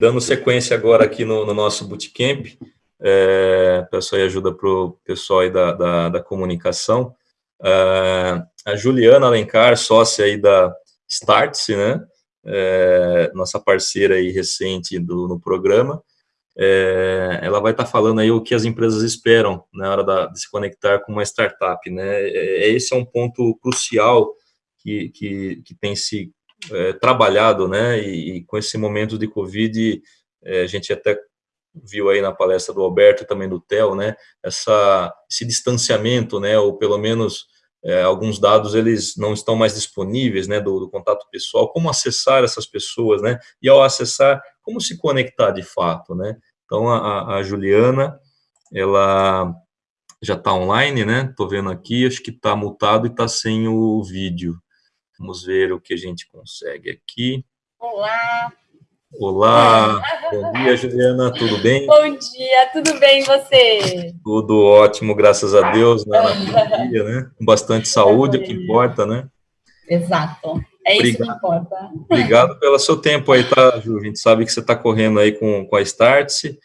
Dando sequência agora aqui no, no nosso bootcamp, é, peço aí ajuda para o pessoal aí da, da, da comunicação. É, a Juliana Alencar, sócia aí da Startse, né? É, nossa parceira aí recente do, no programa, é, ela vai estar tá falando aí o que as empresas esperam na hora da, de se conectar com uma startup, né? É, é, esse é um ponto crucial que, que, que tem se é, trabalhado, né? E, e, com esse momento de Covid, é, a gente até viu aí na palestra do Alberto e também do Theo, né? Essa, esse distanciamento, né? Ou pelo menos é, alguns dados eles não estão mais disponíveis, né? Do, do contato pessoal, como acessar essas pessoas, né? E ao acessar, como se conectar de fato, né? Então, a, a Juliana, ela já está online, né? Estou vendo aqui, acho que está mutado e está sem o vídeo. Vamos ver o que a gente consegue aqui. Olá! Olá! Bom dia, Juliana, tudo bem? Bom dia, tudo bem e você? Tudo ótimo, graças a Deus, né? Dia, né? Com bastante saúde, é o que importa, né? Exato. É isso Obrigado. que importa. Obrigado pelo seu tempo aí, tá, Ju? A gente sabe que você está correndo aí com, com a Startse.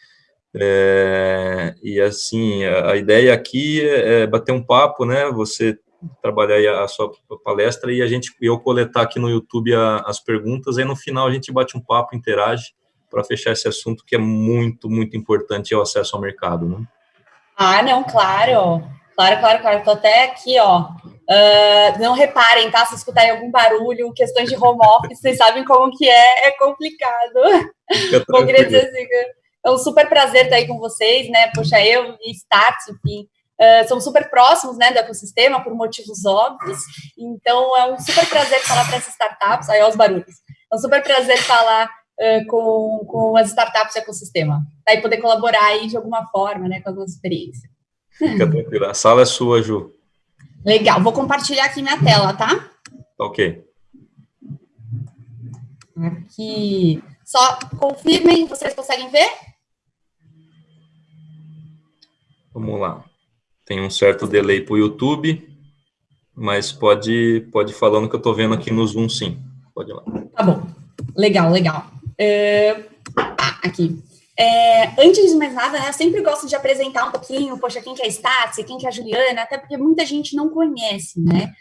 É, e assim, a, a, ideia aqui é, é, bater um papo, né? Você trabalhar aí a, sua palestra e a gente eu coletar aqui no YouTube a, as perguntas, aí no final a gente bate um papo, interage para fechar esse assunto que é muito, muito importante é o acesso ao mercado, né? Ah, não, claro. Claro, claro, claro. Estou até aqui, ó. Uh, não reparem, tá? Se escutarem algum barulho, questões de home office, vocês sabem como que é, é complicado. Bom, queria dizer assim, é um super prazer estar aí com vocês, né? Poxa, eu e Start, enfim, uh, somos super próximos, né, do ecossistema, por motivos óbvios. Então, é um super prazer falar para essas startups, aí, ó, os barulhos. É um super prazer falar uh, com, com as startups do ecossistema, tá? e poder colaborar aí de alguma forma, né, com a nossa experiência. Fica tranquila. A sala é sua, Ju. Legal. Vou compartilhar aqui minha tela, tá? Ok. Aqui. Só confirmem, vocês conseguem ver? Vamos lá. Tem um certo delay para o YouTube, mas pode, pode ir falando que eu estou vendo aqui no Zoom, sim. Pode ir lá. Tá bom. Legal, legal. Uh, ah, aqui. É, antes de mais nada, né, eu sempre gosto de apresentar um pouquinho, poxa, quem que é a Startse, quem que é a Juliana, até porque muita gente não conhece, né?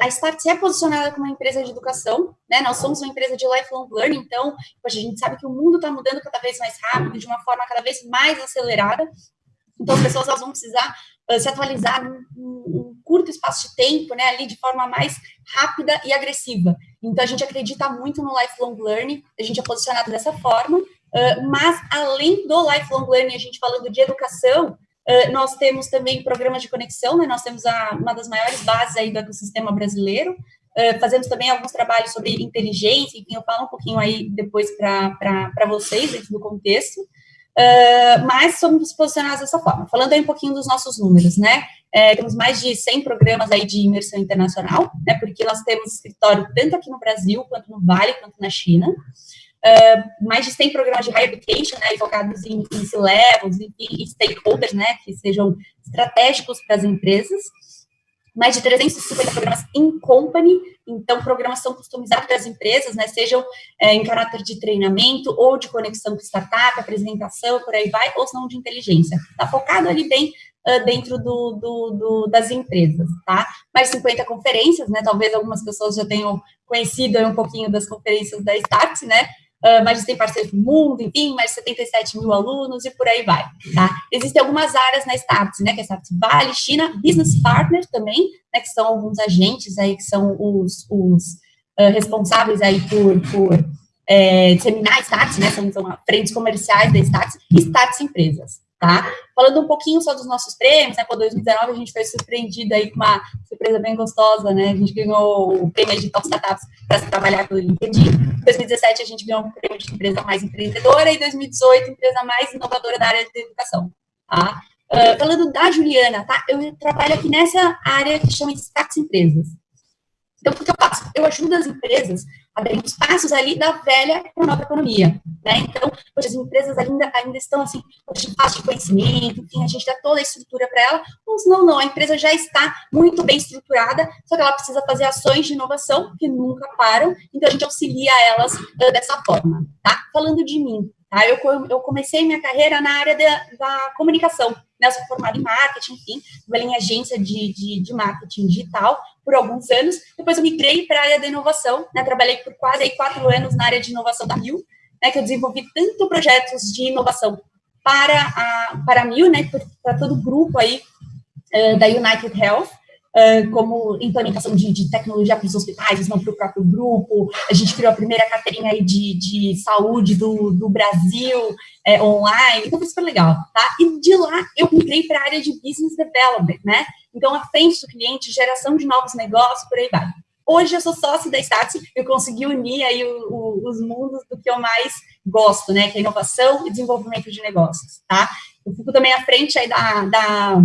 A Startse é posicionada como uma empresa de educação, né? Nós somos uma empresa de lifelong learning, então, poxa, a gente sabe que o mundo está mudando cada vez mais rápido, de uma forma cada vez mais acelerada, então as pessoas elas vão precisar se atualizar num, num, curto espaço de tempo, né, ali de forma mais rápida e agressiva. Então a gente acredita muito no lifelong learning, a gente é posicionado dessa forma, Uh, mas, além do lifelong learning, a gente falando de educação, uh, nós temos também programas de conexão, né? Nós temos a, uma das maiores bases aí do ecossistema brasileiro, uh, fazemos também alguns trabalhos sobre inteligência, enfim, eu falo um pouquinho aí depois para vocês, dentro do contexto, mas somos posicionados dessa forma. Falando aí um pouquinho dos nossos números, né? É, temos mais de 100 programas aí de imersão internacional, né? Porque nós temos escritório tanto aqui no Brasil, quanto no Vale, quanto na China. Uh, mais de 100 programas de higher education, né, focados em, em C-levels e, stakeholders, né, que sejam estratégicos para as empresas. Mais de 350 programas in company, então programas são customizados para as empresas, né, sejam é, em caráter de treinamento ou de conexão com startup, apresentação, por aí vai, ou não de inteligência. Está focado ali bem uh, dentro do, do, do, das empresas, tá? Mais 50 conferências, né, talvez algumas pessoas já tenham conhecido um pouquinho das conferências da Start, né, uh, mais de 100 parceiros no mundo, enfim, mais de 77 mil alunos e por aí vai, tá? Existem algumas áreas na Startups, né, que é Startups Vale, China, Business Partner também, né, que são alguns agentes aí, que são os, os uh, responsáveis aí por, por é, disseminar Startups, né, são, são frentes comerciais da Startups e Startups Empresas, tá? Falando um pouquinho só dos nossos prêmios, né, por 2019 a gente foi surpreendido aí com uma surpresa bem gostosa, né, a gente ganhou o prêmio de Top Startups para trabalhar pelo LinkedIn, em 2017 a gente ganhou o prêmio de empresa mais empreendedora e 2018 empresa mais inovadora da área de educação, tá? Uh, falando da Juliana, tá? Eu trabalho aqui nessa área que chama de Startups Empresas. Então, o que eu faço? Eu ajudo as empresas abrindo os passos ali da velha para nova economia, né? Então, hoje as empresas ainda, ainda estão assim, em fase de conhecimento, enfim, a gente dá toda a estrutura para ela, mas não, não, a empresa já está muito bem estruturada, só que ela precisa fazer ações de inovação que nunca param, então a gente auxilia elas uh, dessa forma, tá? Falando de mim, Tá? Eu, eu comecei minha carreira na área da, da comunicação, né? Eu sou formada em marketing, enfim, trabalhei em agência de, de, de, marketing digital por alguns anos. Depois eu migrei para a área da inovação, né? Trabalhei por quase aí, quatro anos na área de inovação da Mil, né? Que eu desenvolvi tanto projetos de inovação para a, para a Mil, né? Para todo o grupo aí uh, da United Health, Uh, como implementação de, de tecnologia para os hospitais, não para o próprio grupo. A gente criou a primeira carteirinha aí de, de saúde do, do Brasil é, online, então foi super legal, tá? E de lá eu migrei para a área de business development, né? Então, a frente do cliente, geração de novos negócios, por aí vai. Hoje eu sou sócia da Startse, eu consegui unir aí o, o, os mundos do que eu mais gosto, né? Que é inovação e desenvolvimento de negócios, tá? Eu fico também à frente aí da, da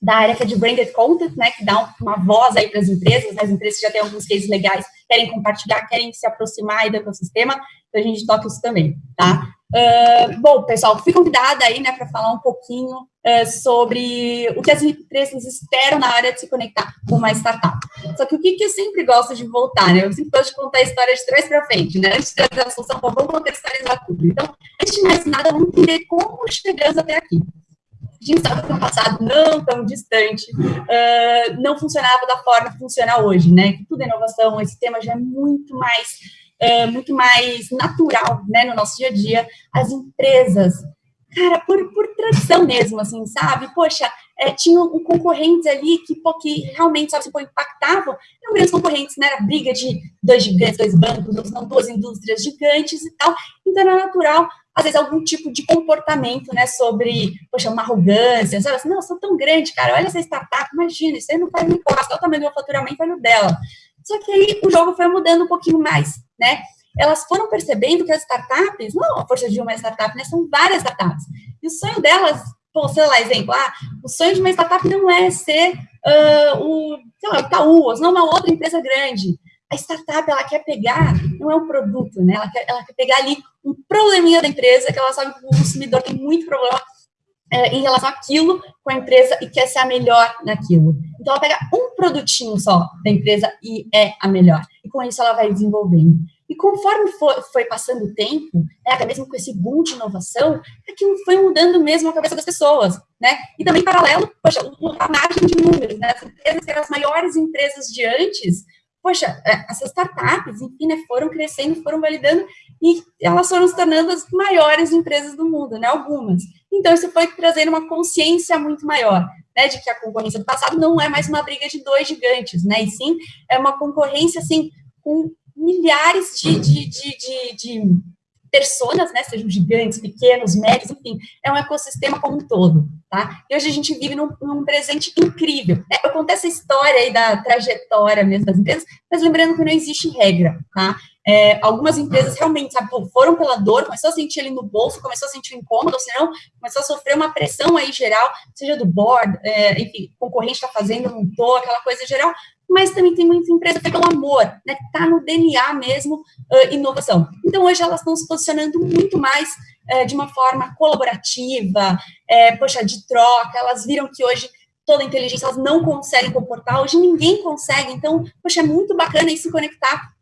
da área que é de branded content, né, que dá uma voz aí para as empresas, né, as empresas já têm alguns cases legais, querem compartilhar, querem se aproximar aí do ecossistema, então a gente toca isso também, tá? Uh, bom, pessoal, fui convidada aí, né, para falar um pouquinho uh, sobre o que as empresas esperam na área de se conectar com uma startup. Só que o que, que eu sempre gosto de voltar, né, eu sempre gosto de contar a história de trás para frente, né, antes de trazer a solução, vamos contextualizar tudo. Então, antes de mais nada, vamos entender como chegamos até aqui a gente que no passado não tão distante uh, não funcionava da forma que funciona hoje, né? Tudo é inovação, esse tema já é muito mais uh, muito mais natural, né, no nosso dia a dia. As empresas, cara, por, por tradição mesmo, assim, sabe? Poxa, é, tinham concorrentes ali que, pô, que realmente, sabe, se impactavam, eram grandes concorrentes, né? Era briga de dois gigantes, dois bancos, duas indústrias gigantes e tal. Então, era natural às vezes, algum tipo de comportamento, né, sobre, poxa, uma arrogância, sabe? Assim, não, eu sou tão grande, cara, olha essa startup, imagina, isso aí não faz nem olha o tamanho do meu faturamento, olha o dela. Só que aí o jogo foi mudando um pouquinho mais, né, elas foram percebendo que as startups, não a força de uma startup, né, são várias startups, e o sonho delas, pô, sei lá, exemplo, ah, o sonho de uma startup não é ser uh, o, sei lá, o Itaú, não uma outra empresa grande, a startup, ela quer pegar, não é um produto, né? Ela quer, ela quer pegar ali um probleminha da empresa, que ela sabe que o consumidor tem muito problema é, em relação àquilo com a empresa e quer ser a melhor naquilo. Então, ela pega um produtinho só da empresa e é a melhor. E com isso, ela vai desenvolvendo. E conforme foi, foi passando o tempo, né, até mesmo com esse boom de inovação, aquilo foi mudando mesmo a cabeça das pessoas, né? E também, paralelo, poxa, a margem de números, né? As empresas que eram as maiores empresas de antes, poxa, é, essas startups, enfim, né, foram crescendo, foram validando e elas foram se tornando as maiores empresas do mundo, né, algumas. Então, isso foi trazendo uma consciência muito maior, né, de que a concorrência do passado não é mais uma briga de dois gigantes, né, e sim é uma concorrência, assim, com milhares de, de, de, de, de personas, né, sejam gigantes, pequenos, médios, enfim, é um ecossistema como um todo, tá? E hoje a gente vive num, num presente incrível. Né? Eu contei essa história aí da trajetória mesmo das empresas, mas lembrando que não existe regra, tá? É, algumas empresas realmente sabe, foram pela dor, começou a sentir ali no bolso, começou a sentir incômodo, ou senão começou a sofrer uma pressão aí geral, seja do board, é, enfim, concorrente está fazendo, não tô, aquela coisa geral, mas também tem muita empresa é pelo amor, né, está no DNA mesmo, uh, inovação. Então, hoje elas estão se posicionando muito mais uh, de uma forma colaborativa, uh, poxa, de troca, elas viram que hoje toda a inteligência elas não conseguem comportar, hoje ninguém consegue, então, poxa, é muito bacana se conectar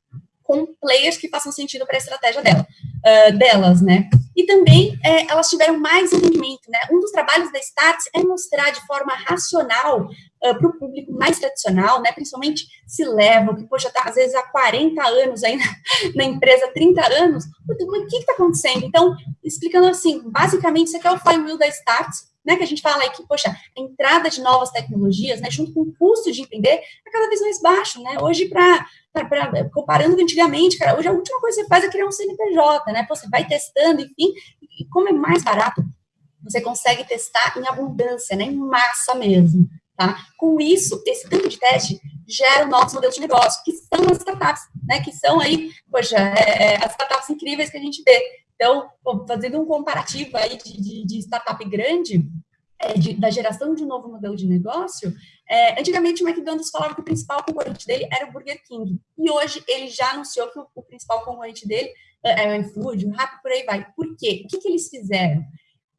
com players que façam sentido para a estratégia dela, uh, delas, né? E também é, elas tiveram mais entendimento, né? Um dos trabalhos da Starts é mostrar de forma racional uh, para o público mais tradicional, né? Principalmente se levam, que, poxa, tá às vezes há 40 anos aí na, na empresa, 30 anos, o que está acontecendo? Então, explicando assim, basicamente, isso aqui é o flywheel da Starts, né, que a gente fala aí que, poxa, a entrada de novas tecnologias, né, junto com o custo de entender, é cada vez mais baixo, né, hoje para comparando com antigamente, cara, hoje a última coisa que você faz é criar um CNPJ, né, Pô, você vai testando, enfim, e como é mais barato, você consegue testar em abundância, né, em massa mesmo, tá? Com isso, esse tanto de teste gera novos modelos de negócio, que são as startups, né, que são aí, poxa, é, é as startups incríveis que a gente vê, então, fazendo um comparativo aí de, de, de startup grande, é, de, da geração de um novo modelo de negócio, é, antigamente o McDonald's falava que o principal concorrente dele era o Burger King. E hoje ele já anunciou que o, o principal concorrente dele é, é o iFood, o Rappi, por aí vai. Por quê? O que, que eles fizeram?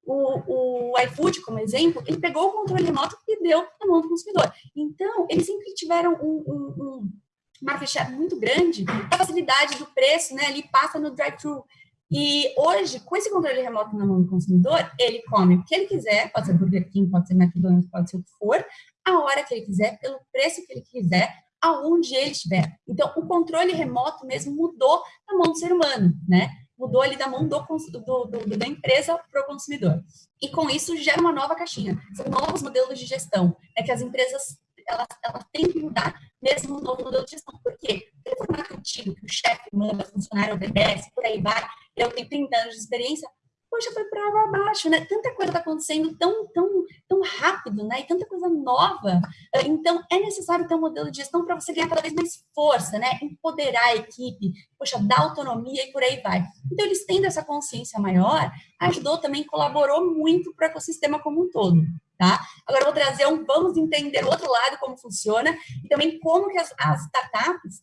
O, o, iFood, como exemplo, ele pegou o controle remoto e deu na mão do consumidor. Então, eles sempre tiveram um, um, um market share muito grande, a facilidade do preço, né, ali passa no drive-thru. E hoje, com esse controle remoto na mão do consumidor, ele come o que ele quiser, pode ser Burger King, pode ser McDonald's, pode ser o que for, a hora que ele quiser, pelo preço que ele quiser, aonde ele estiver. Então, o controle remoto mesmo mudou na mão do ser humano, né? Mudou ali da mão do, do, do da empresa para o consumidor. E com isso gera uma nova caixinha. São novos modelos de gestão, é que as empresas elas, elas têm que mudar mesmo no novo modelo de gestão. Por quê? Porque o formato antigo, que o chefe manda, o funcionário obedece, por aí vai, eu tenho 30 anos de experiência, poxa, foi para abaixo, né? Tanta coisa está acontecendo tão, tão, tão rápido, né? E tanta coisa nova. Então, é necessário ter um modelo de gestão para você ganhar cada vez mais força, né? Empoderar a equipe, poxa, dar autonomia e por aí vai. Então, eles tendo essa consciência maior, ajudou também, colaborou muito para o ecossistema como um todo. Tá? Agora, vou trazer um, vamos entender o outro lado, como funciona, e também como que as, as startups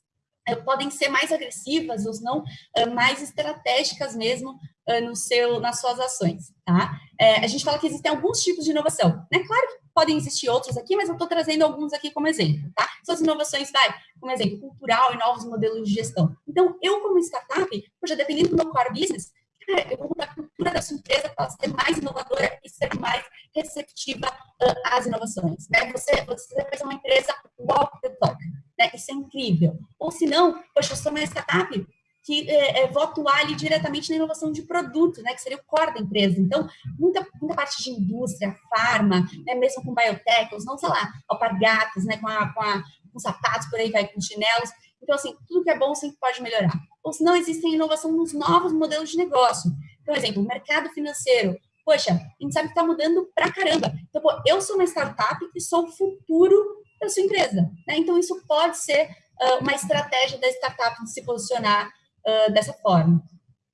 podem ser mais agressivas ou não, eh, mais estratégicas mesmo eh, no seu, nas suas ações, tá? É, a gente fala que existem alguns tipos de inovação, né? Claro que podem existir outros aqui, mas eu estou trazendo alguns aqui como exemplo, tá? São as inovações, vai, como exemplo, cultural e novos modelos de gestão. Então, eu como startup, já dependendo do meu core business, eu vou mudar a cultura da sua empresa para ser mais inovadora e ser mais receptiva às inovações, né? Você, você vai ser uma empresa walk the talk, né? Isso é incrível. Ou se não, poxa, eu sou uma startup que é, é, vou atuar ali diretamente na inovação de produto, né, que seria o core da empresa. Então, muita, muita parte de indústria, farma, né, mesmo com biotech, não sei lá, alpargatas, né, com, a, com, a, com sapatos, por aí vai, com chinelos. Então, assim, tudo que é bom sempre pode melhorar. Ou se não, existe inovação nos novos modelos de negócio. Por exemplo, o mercado financeiro. Poxa, a gente sabe que está mudando pra caramba. Então, pô, eu sou uma startup e sou o futuro da sua empresa. Né? Então, isso pode ser uh, uma estratégia da startup de se posicionar uh, dessa forma.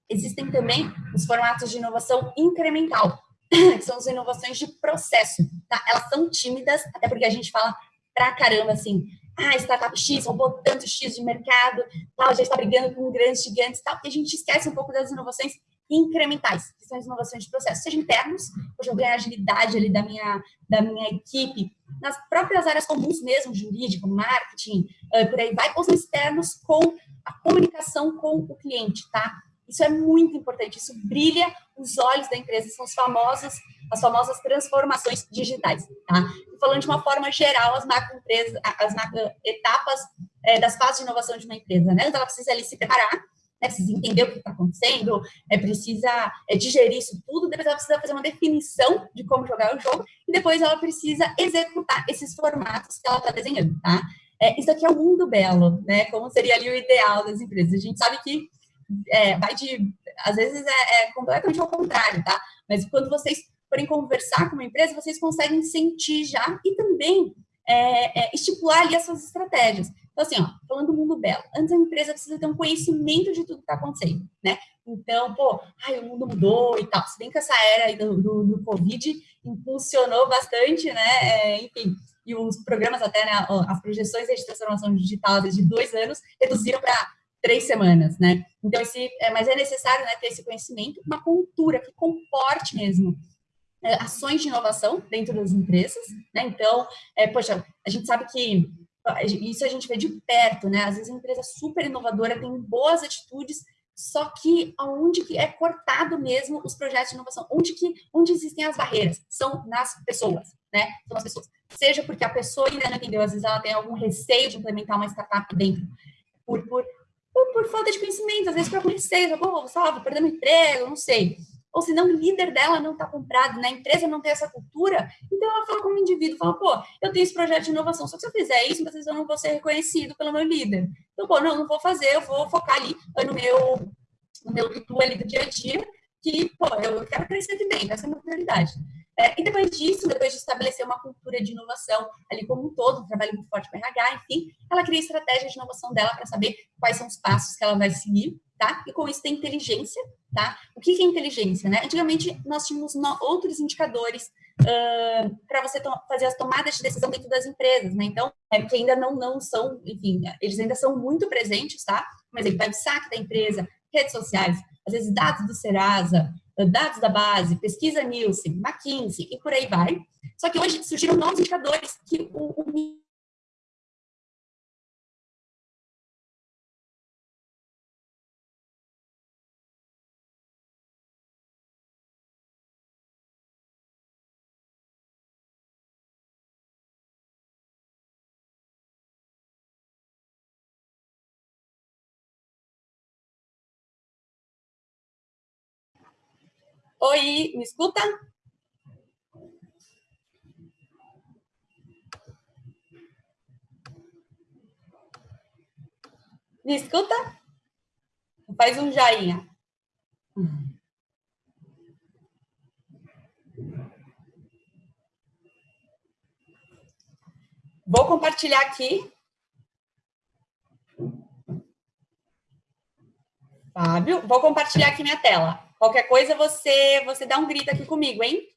Existem também os formatos de inovação incremental, que são as inovações de processo. Tá? Elas são tímidas, até porque a gente fala pra caramba assim, ah, startup X roubou tanto X de mercado, tal, já está brigando com grandes gigantes tal, e a gente esquece um pouco das inovações incrementais, que são as inovações de processo, seja internos, hoje eu ganho agilidade ali da minha, da minha equipe, nas próprias áreas comuns mesmo, jurídico, marketing, uh, por aí vai, ou são externos com a comunicação com o cliente, tá? Isso é muito importante, isso brilha os olhos da empresa, são os famosos, as famosas transformações digitais, tá? falando de uma forma geral, as macro empresas, as macro etapas é, das fases de inovação de uma empresa, né? Então, ela precisa ali se preparar, né? precisa entender o que está acontecendo, é, precisa é, digerir isso tudo, depois ela precisa fazer uma definição de como jogar o jogo, e depois ela precisa executar esses formatos que ela está desenhando, tá? É, isso aqui é o mundo belo, né? Como seria ali o ideal das empresas. A gente sabe que é, vai de, às vezes é, é, completamente ao contrário, tá? Mas quando vocês forem conversar com uma empresa, vocês conseguem sentir já e também é, é, estipular ali as suas estratégias. Então, assim, ó, falando do mundo belo, antes a empresa precisa ter um conhecimento de tudo que está acontecendo, né? Então, pô, ai, o mundo mudou e tal. Se bem que essa era do, do, do Covid impulsionou bastante, né? É, enfim, e os programas até, né, as projeções de transformação digital desde dois anos reduziram para três semanas, né? Então, esse, é, mas é necessário né, ter esse conhecimento, uma cultura que comporte mesmo é, ações de inovação dentro das empresas, né? Então, é, poxa, a gente sabe que isso a gente vê de perto, né? Às vezes a empresa super inovadora tem boas atitudes, só que aonde que é cortado mesmo os projetos de inovação, onde que onde existem as barreiras são nas pessoas, né? São as pessoas. Seja porque a pessoa ainda não entendeu, às vezes ela tem algum receio de implementar uma startup dentro, por, por, por, por falta de conhecimento, às vezes por algum receio, vou, vou perder meu emprego, não sei. Ou se não, o líder dela não está comprado, né? a empresa não tem essa cultura, então ela fala como indivíduo, fala, pô, eu tenho esse projeto de inovação, só que se eu fizer isso, vocês não vou ser reconhecido pelo meu líder. Então, pô, não, não vou fazer, eu vou focar ali no meu, no meu tutu ali do dia a dia, que, pô, eu quero crescer dentro, essa é a minha prioridade. É, e depois disso, depois de estabelecer uma cultura de inovação ali como um todo, um trabalho muito forte com RH, enfim, ela cria estratégia de inovação dela para saber quais são os passos que ela vai seguir, tá? E com isso tem inteligência, tá? O que é inteligência, né? Antigamente nós tínhamos no, outros indicadores uh, para você fazer as tomadas de decisão dentro das empresas, né? Então, é, que ainda não, não são, enfim, eles ainda são muito presentes, tá? Por exemplo, web saque da empresa, redes sociais, às vezes dados do Serasa, dados da base, pesquisa Nielsen, McKinsey e por aí vai. Só que hoje surgiram novos indicadores que o, o Oi, me escuta? Me escuta? Faz um joinha. Vou compartilhar aqui. Fábio, vou compartilhar aqui minha tela. Qualquer coisa, você, você dá um grito aqui comigo, hein?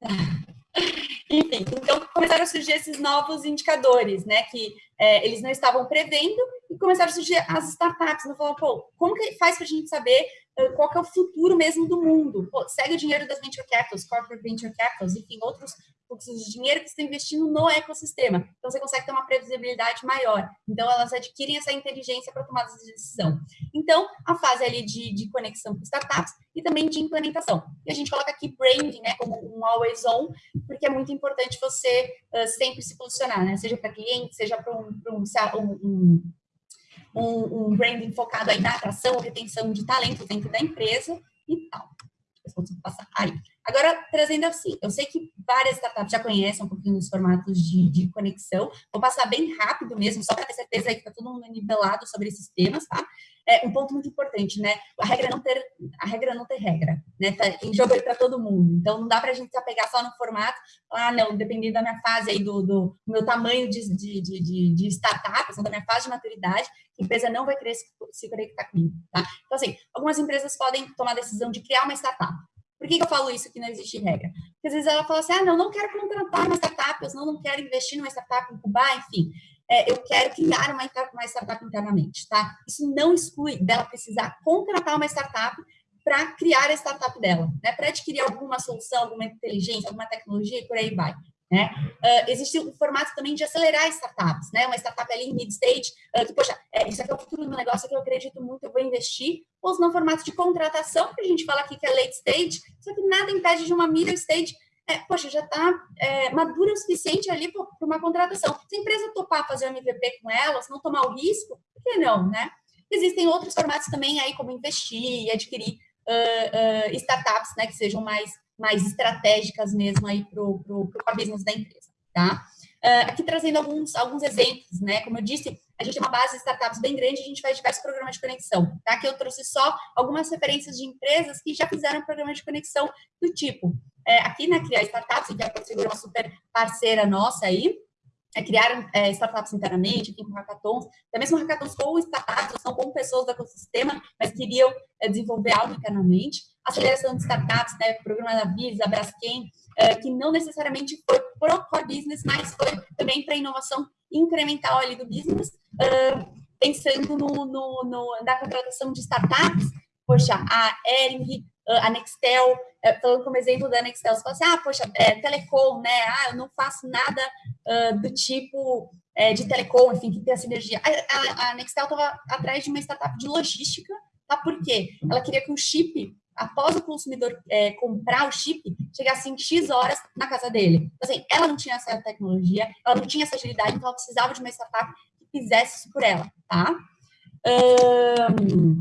Enfim, então começaram a surgir esses novos indicadores, né, que é, eles não estavam prevendo e começaram a surgir as startups, não falaram, pô, como que faz para a gente saber qual que é o futuro mesmo do mundo? Pô, segue o dinheiro das venture capitals, corporate venture capitals, enfim, outros fluxos de dinheiro que estão investindo no ecossistema. Então, você consegue ter uma previsibilidade maior. Então, elas adquirem essa inteligência para tomar de decisão. Então, a fase ali de, de conexão com startups e também de implementação. E a gente coloca aqui branding, né, como um always on, porque é muito importante você uh, sempre se posicionar, né, seja para cliente, seja para um, um, um, um, um branding focado aí na atração, retenção de talentos dentro da empresa e tal. Passar aí. Agora, trazendo assim, eu sei que várias startups já conhecem um pouquinho dos formatos de, de conexão, vou passar bem rápido mesmo, só para ter certeza que está todo mundo nivelado sobre esses temas, tá? É um ponto muito importante, né? A regra não ter, a regra não ter regra, né? Tá em jogo aí para todo mundo. Então, não dá para a gente se apegar só no formato, ah, não, dependendo da minha fase aí, do, do meu tamanho de, de, de, de startup, da minha fase de maturidade, a empresa não vai querer se, se conectar comigo, tá? Então, assim, algumas empresas podem tomar a decisão de criar uma startup. Por que, que eu falo isso que não existe regra? Porque às vezes ela fala assim, ah, não, não quero contratar uma startup, eu não, quero investir numa startup, incubar, enfim. É, eu quero criar uma, uma startup internamente, tá? Isso não exclui dela precisar contratar uma startup para criar a startup dela, né? Para adquirir alguma solução, alguma inteligência, alguma tecnologia e por aí vai. Né? Uh, existe um formato também de acelerar startups, né? Uma startup ali em mid-stage, uh, que, poxa, é, isso aqui é o futuro do negócio que eu acredito muito, eu vou investir. Ou se não, formato de contratação, que a gente fala aqui que é late stage, só que nada impede de uma middle stage, é, poxa, já está é, madura o suficiente ali para uma contratação. Se a empresa topar fazer um MVP com ela, se não tomar o risco, por que não, né? Existem outros formatos também aí, como investir e adquirir uh, startups, né, que sejam mais mais estratégicas mesmo aí para o business da empresa, tá? Uh, aqui trazendo alguns, alguns exemplos, né? Como eu disse, a gente tem uma base de startups bem grande, a gente faz diversos programas de conexão, tá? Aqui eu trouxe só algumas referências de empresas que já fizeram programas de conexão do tipo. É, aqui na Criar Startups, que é uma super parceira nossa aí, é, criaram é, startups internamente, aqui com hackathons, até mesmo hackathons com startups, são com pessoas do ecossistema, mas queriam é, desenvolver algo internamente. Aceleração de startups, né, programa da Visa, Braskem, é, que não necessariamente foi pro core business, mas foi também para inovação incremental ali do business, pensando no, no, no, na contratação de startups, poxa, a Ering, a Nextel, falando como exemplo da Nextel, você fala assim, ah, poxa, é, telecom, né, ah, eu não faço nada uh, do tipo é, de telecom, enfim, que tem a sinergia. A, a, a Nextel estava atrás de uma startup de logística, tá? Por quê? Ela queria que o chip, após o consumidor é, comprar o chip, chegasse em X horas na casa dele. Então, assim, ela não tinha essa tecnologia, ela não tinha essa agilidade, então ela precisava de uma startup que fizesse isso por ela, tá? Um,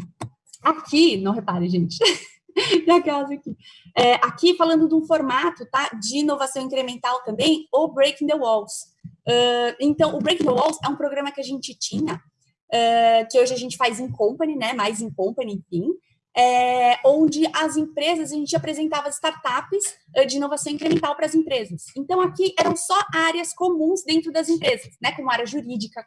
aqui, não repare, gente, daquelas aqui. É, aqui falando de um formato tá, de inovação incremental também, o Breaking the Walls. Uh, então, o Breaking the Walls é um programa que a gente tinha, uh, que hoje a gente faz em company, né, mais em company, enfim, é, onde as empresas, a gente apresentava startups uh, de inovação incremental para as empresas. Então, aqui eram só áreas comuns dentro das empresas, né, como área jurídica,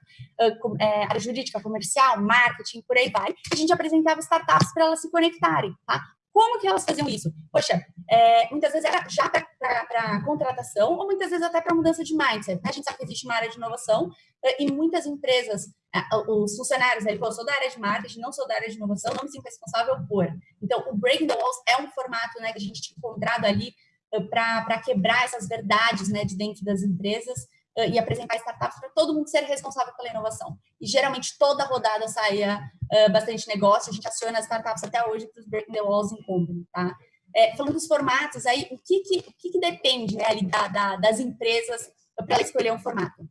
é, área jurídica, comercial, marketing, por aí vai. A gente apresentava startups para elas se conectarem, tá? Como que elas faziam isso? Poxa, é, muitas vezes era já para contratação ou muitas vezes até para mudança de mindset. Né? A gente sabe que existe uma área de inovação é, e muitas empresas, é, os funcionários, ele falou, sou da área de marketing, não sou da área de inovação, não me sinto responsável por. Então, o Breaking the Walls é um formato né, que a gente tinha encontrado ali é, para quebrar essas verdades né, de dentro das empresas e apresentar startups para todo mundo ser responsável pela inovação. E geralmente toda rodada saía uh, bastante negócio, a gente aciona as startups até hoje para os Breaking the Walls em Company, tá? É, falando dos formatos, aí, o que, que, o que, que depende né, ali da, da, das empresas para escolher um formato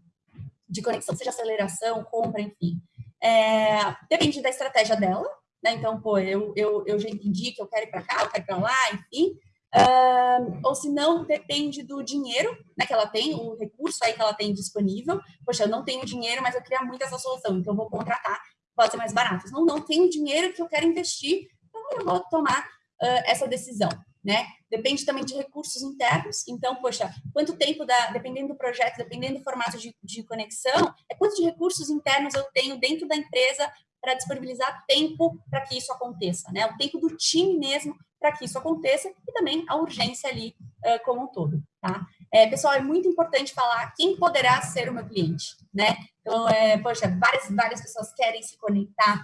de conexão, seja aceleração, compra, enfim. É, depende da estratégia dela, né? Então, pô, eu, eu, eu já entendi que eu quero ir para cá, eu quero ir para lá, enfim. Uh, ou se não, depende do dinheiro né, que ela tem, o recurso aí que ela tem disponível. Poxa, eu não tenho dinheiro, mas eu queria muito essa solução, então vou contratar, pode ser mais barato. Não, não tenho dinheiro que eu quero investir, então eu vou tomar uh, essa decisão. Né? Depende também de recursos internos. Então, poxa, quanto tempo dependendo do projeto, dependendo do formato de, de conexão, é quanto de recursos internos eu tenho dentro da empresa para disponibilizar tempo para que isso aconteça, né? O tempo do time mesmo para que isso aconteça e também a urgência ali uh, como um todo, tá? É, pessoal, é muito importante falar quem poderá ser o meu cliente, né? Então, é, poxa, várias, várias pessoas querem se conectar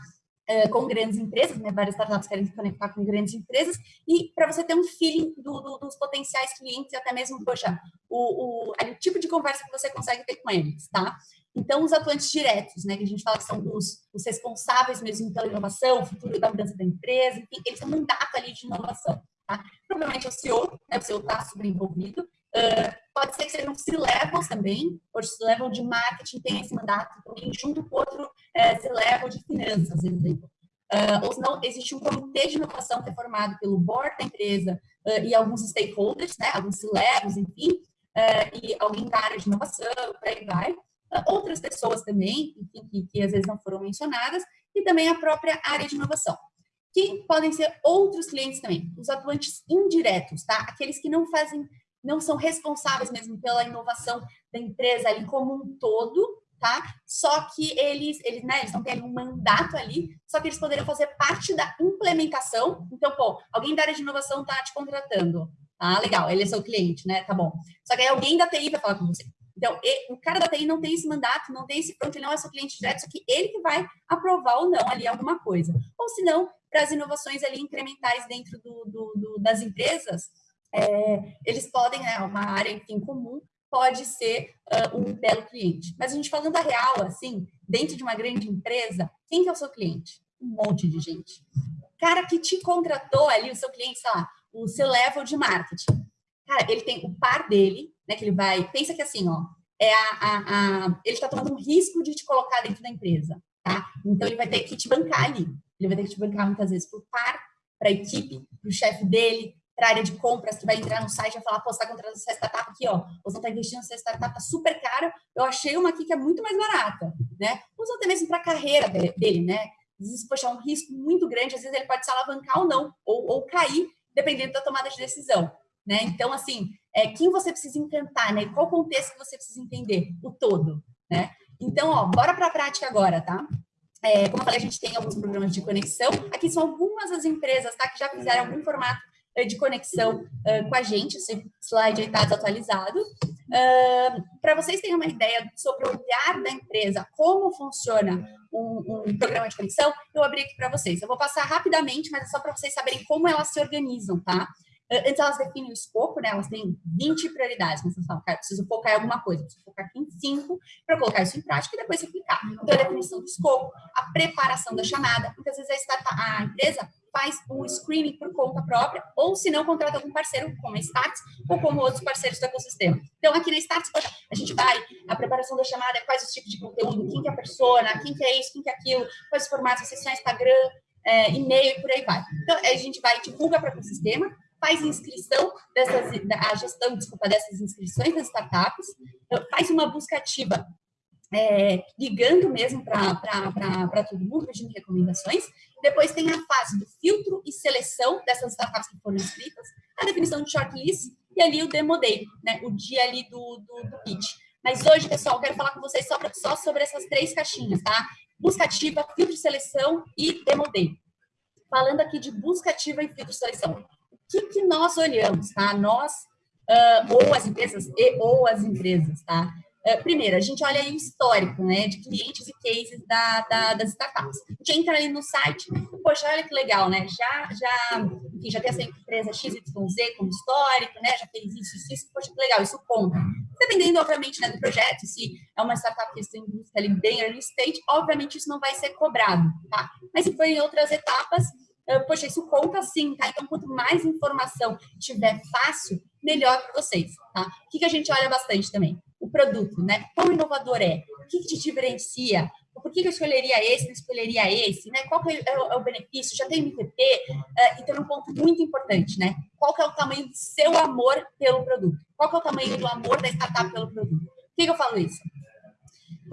uh, com grandes empresas, né? Várias startups querem se conectar com grandes empresas e para você ter um feeling do, do, dos potenciais clientes, até mesmo, poxa, o, o, o tipo de conversa que você consegue ter com eles, tá? Então, os atuantes diretos, né, que a gente fala que são os, os responsáveis mesmo pela inovação, o futuro da mudança da empresa, enfim, eles têm um mandato ali de inovação. Tá? Provavelmente o CEO, né, o CEO está super envolvido. Uh, pode ser que sejam C-levels também, o C-level de marketing tem esse mandato também, junto com outro uh, C-level de finanças, por exemplo. Uh, ou não, existe um comitê de inovação que é formado pelo board da empresa uh, e alguns stakeholders, né, alguns C-levels, enfim, e alguém da área de inovação, por aí vai outras pessoas também, que, que às vezes não foram mencionadas, e também a própria área de inovação. Que podem ser outros clientes também, os atuantes indiretos, tá? Aqueles que não fazem, não são responsáveis mesmo pela inovação da empresa ali como um todo, tá? Só que eles, eles, né, eles não têm um mandato ali, só que eles poderiam fazer parte da implementação. Então, pô, alguém da área de inovação tá te contratando. Ah, legal, ele é seu cliente, né? Tá bom. Só que aí alguém da TI vai falar com você. Então, o cara da TI não tem esse mandato, não tem esse pronto, ele não é seu cliente direto, só que ele que vai aprovar ou não ali alguma coisa. Ou se não, para as inovações ali incrementais dentro do, do, do das empresas, é, eles podem, né, uma área em comum, pode ser uh, um belo cliente. Mas a gente falando a real, assim, dentro de uma grande empresa, quem que é o seu cliente? Um monte de gente. O cara que te contratou ali, o seu cliente, sei lá, o seu level de marketing. Cara, ele tem o par dele, né? Que ele vai. Pensa que assim, ó, é a, a, a ele está tomando um risco de te colocar dentro da empresa, tá? Então ele vai ter que te bancar ali. Ele vai ter que te bancar muitas vezes por par, para a equipe, para o chefe dele, para a área de compras, que vai entrar no site e vai falar, pô, você está contratando essa startup aqui, ó, você está investindo nessa startup tá super cara, eu achei uma aqui que é muito mais barata, né? Usa até mesmo para a carreira dele, né? Às vezes, poxa, é um risco muito grande, às vezes ele pode se alavancar ou não, ou, ou cair, dependendo da tomada de decisão, né? Então, assim, é, quem você precisa encantar, né? Qual contexto que você precisa entender? O todo, né? Então, ó, bora para a prática agora, tá? É, como eu falei, a gente tem alguns programas de conexão. Aqui são algumas das empresas, tá? Que já fizeram algum formato uh, de conexão uh, com a gente. Esse slide aí está desatualizado. Uh, para vocês terem uma ideia sobre o olhar da empresa, como funciona um, um programa de conexão, eu abri aqui para vocês. Eu vou passar rapidamente, mas é só para vocês saberem como elas se organizam, tá? Antes elas definem o escopo, né? Elas têm 20 prioridades, mas você fala, cara, preciso focar em alguma coisa, preciso focar aqui em 5 para colocar isso em prática e depois aplicar. Então, a definição do escopo, a preparação da chamada, muitas vezes a, startup, a empresa faz o screening por conta própria, ou se não, contrata algum parceiro, como a Starts, ou como outros parceiros do ecossistema. Então, aqui na Starts, a gente vai, a preparação da chamada, quais os tipos de conteúdo, quem que é a persona, quem que é isso, quem que é aquilo, quais os formatos, se é Instagram, é, e-mail e por aí vai. Então, a gente vai, divulga para o ecossistema, faz inscrição dessas, a gestão, desculpa, dessas inscrições das startups, então, faz uma busca ativa, é, ligando mesmo para todo mundo, pedindo recomendações. Depois tem a fase do filtro e seleção dessas startups que foram inscritas, a definição de shortlist e ali o demo day, né, o dia ali do, do, do pitch. Mas hoje, pessoal, quero falar com vocês só, só sobre essas três caixinhas, tá? Busca ativa, filtro de seleção e demo day. Falando aqui de busca ativa e filtro de seleção que, que nós olhamos, tá? Nós, uh, ou as empresas, e ou as empresas, tá? Uh, primeiro, a gente olha aí o histórico, né, de clientes e cases da, da, das startups. A gente entra ali no site, poxa, olha que legal, né, já, já, enfim, já tem essa empresa XYZ como histórico, né, já fez isso, isso, isso, poxa, que legal, isso conta. Dependendo, obviamente, né, do projeto, se é uma startup que está ali bem early stage, obviamente isso não vai ser cobrado, tá? Mas se for em outras etapas, poxa, isso conta sim, tá? Então, quanto mais informação tiver fácil, melhor para vocês, tá? O que, que a gente olha bastante também? O produto, né? Quão inovador é? O que, que te diferencia? Por que, que eu escolheria esse, não escolheria esse, né? Qual é, é, o, é o benefício? Já tem MVP? Uh, então, um ponto muito importante, né? Qual é o tamanho do seu amor pelo produto? Qual é o tamanho do amor da startup pelo produto? Por que, que eu falo isso?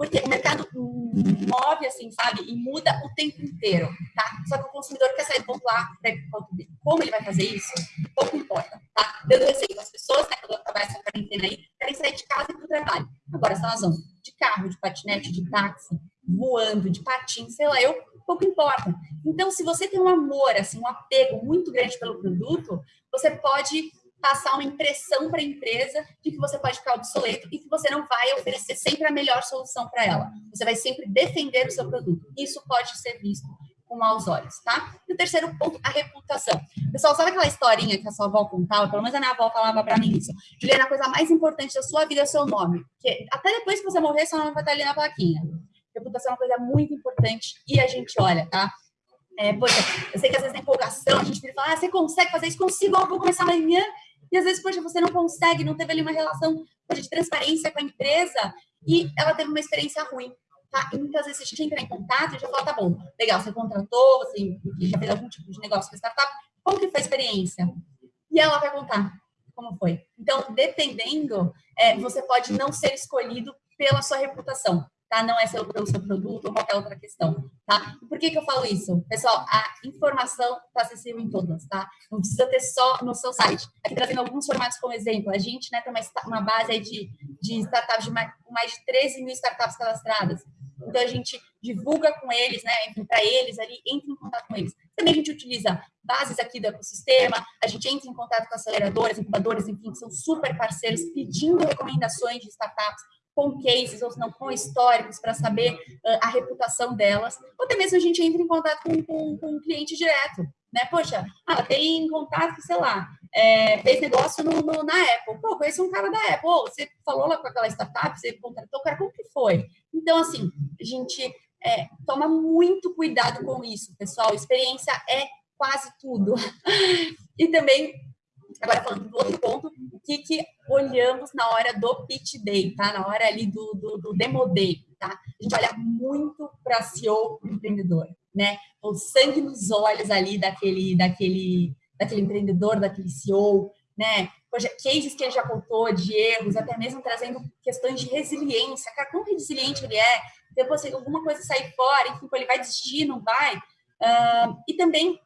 Porque o mercado move, assim, sabe? E muda o tempo inteiro, tá? Só que o consumidor quer sair do ponto A para o ponto B. Como ele vai fazer isso? Pouco importa, tá? Dando receita, as pessoas, né, quando acabar essa quarentena aí, querem sair de casa e para o trabalho. Agora, se elas vão de carro, de patinete, de táxi, voando, de patins, sei lá, eu, pouco importa. Então, se você tem um amor, assim, um apego muito grande pelo produto, você pode passar uma impressão para a empresa de que você pode ficar obsoleto e que você não vai oferecer sempre a melhor solução para ela. Você vai sempre defender o seu produto. Isso pode ser visto com maus olhos, tá? E o terceiro ponto, a reputação. Pessoal, sabe aquela historinha que a sua avó contava? Pelo menos a minha avó falava para mim isso. Juliana, a coisa mais importante da sua vida é o seu nome. Porque até depois que você morrer, seu nome vai estar ali na plaquinha. Reputação é uma coisa muito importante e a gente olha, tá? É, poxa, eu sei que às vezes na empolgação a gente fala, ah, você consegue fazer isso? Consigo, eu vou começar amanhã e às vezes, poxa, você não consegue, não teve ali uma relação de transparência com a empresa e ela teve uma experiência ruim. Tá? E muitas vezes a gente entra em contato e já fala, tá bom, legal, você contratou, você já fez algum tipo de negócio com a startup, como que foi a experiência? E ela vai contar como foi. Então, dependendo, é, você pode não ser escolhido pela sua reputação tá? Não é seu, produto ou qualquer outra questão, tá? Por que que eu falo isso? Pessoal, a informação está acessível em todas, tá? Não precisa ter só no seu site. Aqui trazendo alguns formatos como exemplo, a gente, né, tem uma, uma base aí de, de startups, de mais, mais de 13 mil startups cadastradas. Então, a gente divulga com eles, né, para eles ali, entra em contato com eles. Também a gente utiliza bases aqui do ecossistema, a gente entra em contato com aceleradoras, incubadoras, enfim, que são super parceiros, pedindo recomendações de startups com cases, ou não com históricos, para saber uh, a reputação delas, ou até mesmo a gente entra em contato com, com, com um cliente direto, né? Poxa, ah, tem contato, sei lá, é, fez negócio no, no, na Apple, pô, conheci um cara da Apple, oh, você falou lá com aquela startup, você contratou o cara, como que foi? Então, assim, a gente é, toma muito cuidado com isso, pessoal, experiência é quase tudo. e também Agora, falando do outro ponto, o que, que olhamos na hora do pitch day, tá? Na hora ali do, do, do demo day, tá? A gente olha muito para CEO empreendedor, né? O sangue nos olhos ali daquele, daquele, daquele empreendedor, daquele CEO, né? Cases que ele já contou de erros, até mesmo trazendo questões de resiliência. Cara, quão resiliente ele é? Depois, se alguma coisa sair fora, enfim, ele vai desistir, não vai? Uh, e também,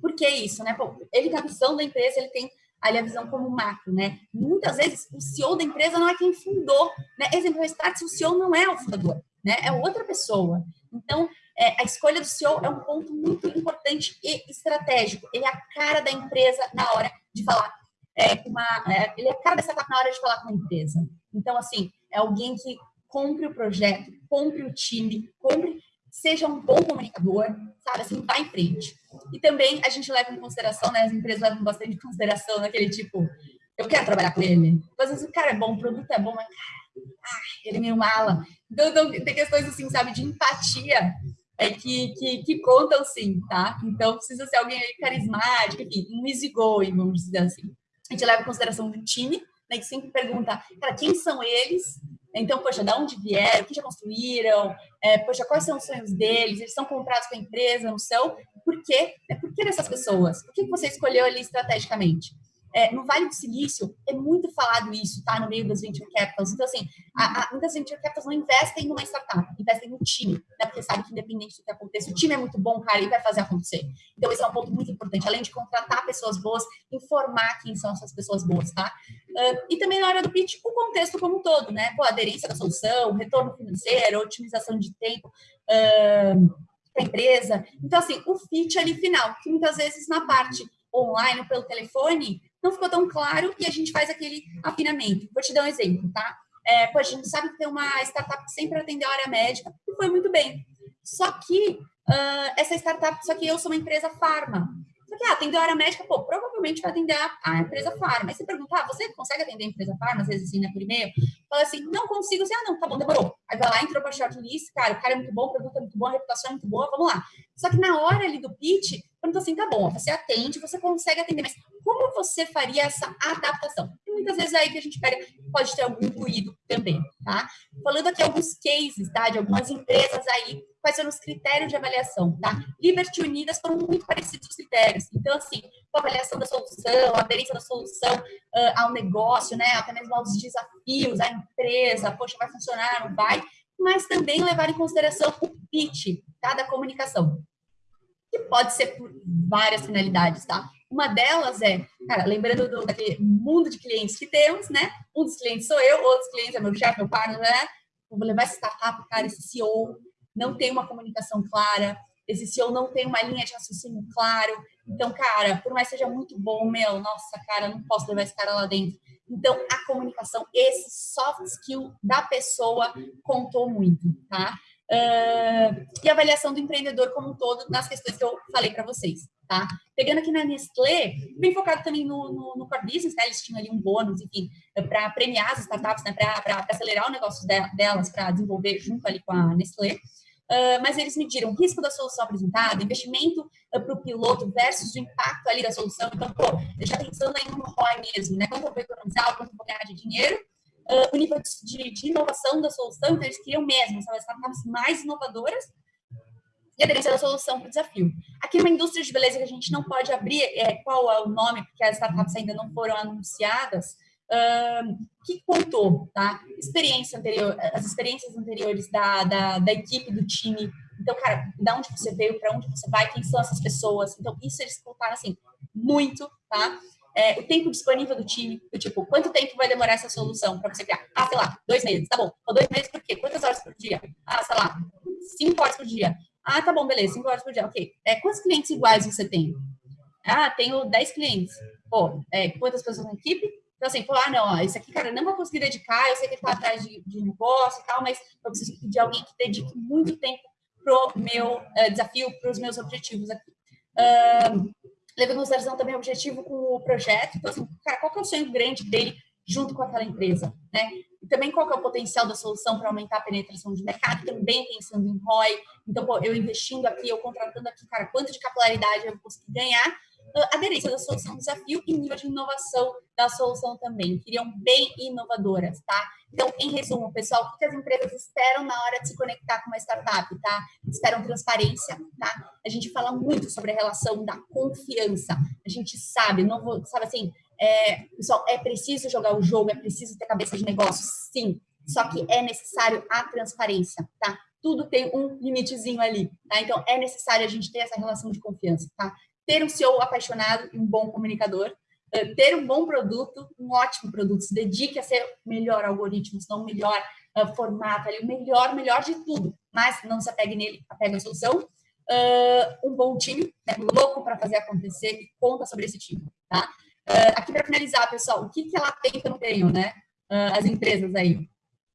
por que isso, né? Pô, ele, na visão da empresa, ele tem ali a visão como macro, né? Muitas vezes o CEO da empresa não é quem fundou, né? Exemplo, o Start, o CEO não é o fundador, né? É outra pessoa. Então, é, a escolha do CEO é um ponto muito importante e estratégico. Ele é a cara da empresa na hora de falar. É uma, é, ele é a cara startup na hora de falar com a empresa. Então, assim, é alguém que compre o projeto, compre o time, compre seja um bom comunicador, sabe? Assim, vá em frente. E também a gente leva em consideração, né? As empresas levam bastante em consideração naquele tipo, eu quero trabalhar com ele. Às vezes o cara é bom, o produto é bom, mas ah, ele é meio mala. Então, então, tem questões assim, sabe, de empatia é que, que, que, contam sim, tá? Então precisa ser alguém carismático, enfim, um easygoing, vamos dizer assim. A gente leva em consideração o time, né? Que sempre pergunta, cara, quem são eles? Então, poxa, de onde vieram, o que já construíram, é, poxa, quais são os sonhos deles, eles são comprados com a empresa, não são? Por quê? É, por que dessas pessoas? Por que você escolheu ali estrategicamente? É, no Vale do Silício, é muito falado isso, tá? No meio das venture capitals. Então, assim, a, a, muitas venture capitals não investem numa startup, investem no time, né? Porque sabe que independente do que aconteça, o time é muito bom, cara, e vai fazer acontecer. Então, esse é um ponto muito importante. Além de contratar pessoas boas, informar quem são essas pessoas boas, tá? Uh, e também na hora do pitch, o contexto como um todo, né? Pô, aderência da solução, retorno financeiro, otimização de tempo. Uh, empresa. Então, assim, o fit ali final, que muitas vezes na parte online ou pelo telefone, não ficou tão claro e a gente faz aquele afinamento. Vou te dar um exemplo, tá? É, pô, a gente sabe que tem uma startup que sempre atendeu a área médica e foi muito bem. Só que uh, essa startup, só que eu sou uma empresa farma. Só que, ah, atendeu a área médica, pô, provavelmente vai atender a, a empresa farma. Aí você pergunta, ah, você consegue atender a empresa farma? Às vezes, assim, né, por e-mail. Fala assim, não consigo. Assim, ah, não, tá bom, demorou. Aí vai lá, entrou para shortlist, cara, o cara é muito bom, o produto é muito bom, a reputação é muito boa, vamos lá. Só que na hora ali do pitch, pergunta assim, tá bom, você atende, você consegue atender, mas como você faria essa adaptação? Muitas vezes é aí que a gente pega, pode ter algum ruído também, tá? Falando aqui alguns cases, tá? De algumas empresas aí, quais são os critérios de avaliação, tá? Liberty Unidas foram muito parecidos os critérios. Então, assim, a avaliação da solução, a aderência da solução uh, ao negócio, né? Até mesmo aos desafios, à empresa, poxa, vai funcionar, não vai? Mas também levar em consideração o pitch, tá? Da comunicação que pode ser por várias finalidades, tá? Uma delas é, cara, lembrando do, daquele mundo de clientes que temos, né? Um dos clientes sou eu, outros clientes é meu chefe, meu pai, né? Vou levar essa startup, cara, esse CEO não tem uma comunicação clara, esse CEO não tem uma linha de raciocínio claro. Então, cara, por mais que seja muito bom, meu, nossa, cara, não posso levar esse cara lá dentro. Então, a comunicação, esse soft skill da pessoa contou muito, tá? Uh, e avaliação do empreendedor como um todo nas questões que eu falei para vocês, tá? Pegando aqui na Nestlé, bem focado também no, no, no core business, né? Eles tinham ali um bônus, enfim, para premiar as startups, né? Para acelerar o negócio de, delas, para desenvolver junto ali com a Nestlé. Uh, mas eles mediram risco da solução apresentada, investimento uh, para o piloto versus o impacto ali da solução. Então, pô, já pensando aí no ROI mesmo, né? Quanto eu vou economizar, quanto eu vou ganhar de dinheiro, uh, o nível de, de, inovação da solução, então eles queriam mesmo, são as startups mais inovadoras e aderência da solução para o desafio. Aqui numa indústria de beleza que a gente não pode abrir é, qual é o nome, porque as startups ainda não foram anunciadas, uh, que contou, tá? Experiência anterior, as experiências anteriores da, da, da equipe, do time. Então, cara, da onde você veio, para onde você vai, quem são essas pessoas. Então, isso eles contaram, assim, muito, tá? É, o tempo disponível do time, do tipo, quanto tempo vai demorar essa solução para você criar? Ah, sei lá, dois meses, tá bom. Ou dois meses por quê? Quantas horas por dia? Ah, sei lá, cinco horas por dia. Ah, tá bom, beleza, cinco horas por dia, ok. É, quantos clientes iguais você tem? Ah, tenho dez clientes. Pô, é, quantas pessoas na equipe? Então, assim, pô, ah, não, ó, esse aqui, cara, não vou conseguir dedicar, eu sei que ele tá atrás de, de negócio e tal, mas eu preciso de alguém que dedique muito tempo pro meu uh, desafio, para os meus objetivos aqui. Uh, levando em consideração também o objetivo com o projeto. Então, assim, cara, qual que é o sonho grande dele junto com aquela empresa, né? E também qual que é o potencial da solução para aumentar a penetração de mercado, também pensando em ROI. Então, pô, eu investindo aqui, eu contratando aqui, cara, quanto de capilaridade eu vou conseguir ganhar aderência da solução desafio e nível de inovação da solução também. Queriam bem inovadoras, tá? Então, em resumo, pessoal, o que as empresas esperam na hora de se conectar com uma startup, tá? Esperam transparência, tá? A gente fala muito sobre a relação da confiança. A gente sabe, não vou, sabe assim, é, pessoal, é preciso jogar o jogo, é preciso ter cabeça de negócio, sim. Só que é necessário a transparência, tá? Tudo tem um limitezinho ali, tá? Então, é necessário a gente ter essa relação de confiança, tá? Ter um CEO apaixonado e um bom comunicador, uh, ter um bom produto, um ótimo produto, se dedique a ser o melhor algoritmo, não o melhor uh, formato, ali, o melhor, melhor de tudo, mas não se apegue nele, apegue a solução, uh, um bom time, né, louco para fazer acontecer, e conta sobre esse time, tá? aqui para finalizar, pessoal, o que, que ela tem que eu não tenho, né? as empresas aí.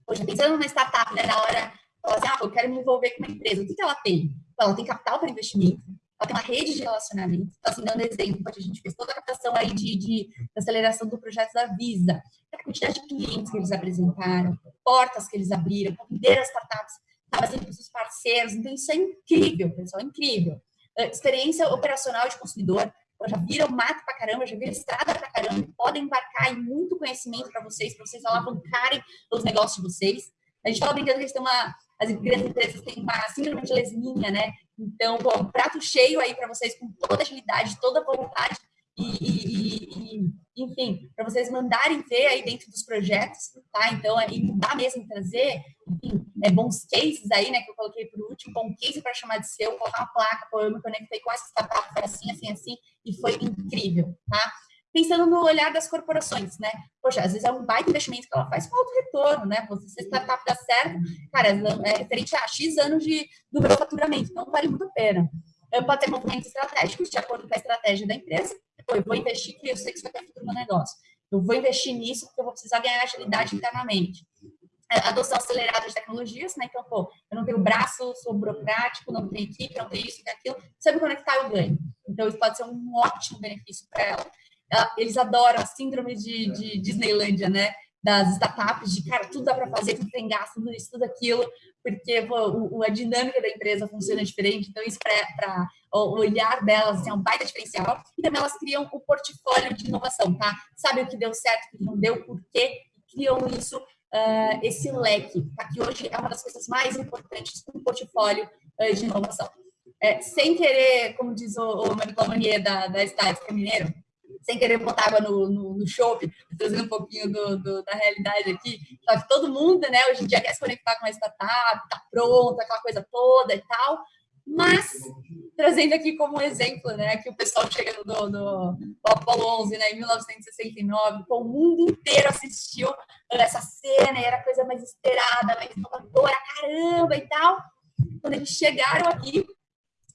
Poxa, pensando numa startup, né, na hora, fala assim, ah, eu quero me envolver com uma empresa, o que, que ela tem? Ela tem capital para investimento, ela tem uma rede de relacionamento. Então, assim, dando exemplo, a gente fez toda a captação aí de, de aceleração do projeto da Visa, a quantidade de clientes que eles apresentaram, portas que eles abriram, as startups, estava sendo com parceiros. Então, isso é incrível, pessoal, é incrível. Uh, experiência operacional de consumidor, já viram mato pra caramba, já viram estrada pra caramba, podem embarcar em muito conhecimento para vocês, para vocês alavancarem os negócios de vocês. A gente fala brincando que eles têm uma, as grandes empresas têm uma síndrome de lesminha, né? Então, bom, prato cheio aí para vocês com toda agilidade, toda vontade e, e, e enfim, para vocês mandarem ver aí dentro dos projetos, tá? Então, aí mudar mesmo, trazer, enfim, é, bons cases aí, né, que eu coloquei por último, bom case para chamar de seu, colocar uma placa, pô, eu me conectei com essa startup, foi assim, assim, assim, e foi incrível, tá? Pensando no olhar das corporações, né? Poxa, às vezes é um baita investimento que ela faz com alto retorno, né? Se a startup dá certo, cara, é referente a X anos de, do meu faturamento, então vale muito a pena. Eu posso ter movimentos estratégicos de acordo com a estratégia da empresa. Eu vou investir porque eu sei que isso vai ter futuro no negócio. Eu vou investir nisso porque eu vou precisar ganhar agilidade internamente. É, adoção acelerada de tecnologias, né? Então, pô, eu não tenho braço, sou burocrático, não tenho equipe, não tenho isso, não tenho aquilo. Se eu me conectar, eu ganho. Então, isso pode ser um ótimo benefício para ela eles adoram a síndrome de, de Disneylândia, né? das startups, de cara, tudo dá para fazer, tudo tem gasto, tudo isso, tudo aquilo, porque pô, a dinâmica da empresa funciona diferente, então isso para o olhar delas assim, é um baita diferencial, e também elas criam o portfólio de inovação, tá? Sabe o que deu certo, o que não deu, por quê, criam isso, uh, esse leque, tá? que hoje é uma das coisas mais importantes do portfólio uh, de inovação. É, sem querer, como diz o, o Manicola da, da Estática Mineiro, sem querer botar água no, no, no trazendo um pouquinho do, do, da realidade aqui. Só que todo mundo, né, hoje em dia quer se conectar com uma startup, tá pronto, aquela coisa toda e tal. Mas, trazendo aqui como exemplo, né, que o pessoal chega no, no, no Apollo 11, né, em 1969, o mundo inteiro assistiu essa cena, e era a coisa mais esperada, mais inovadora, caramba e tal. Quando eles chegaram aqui,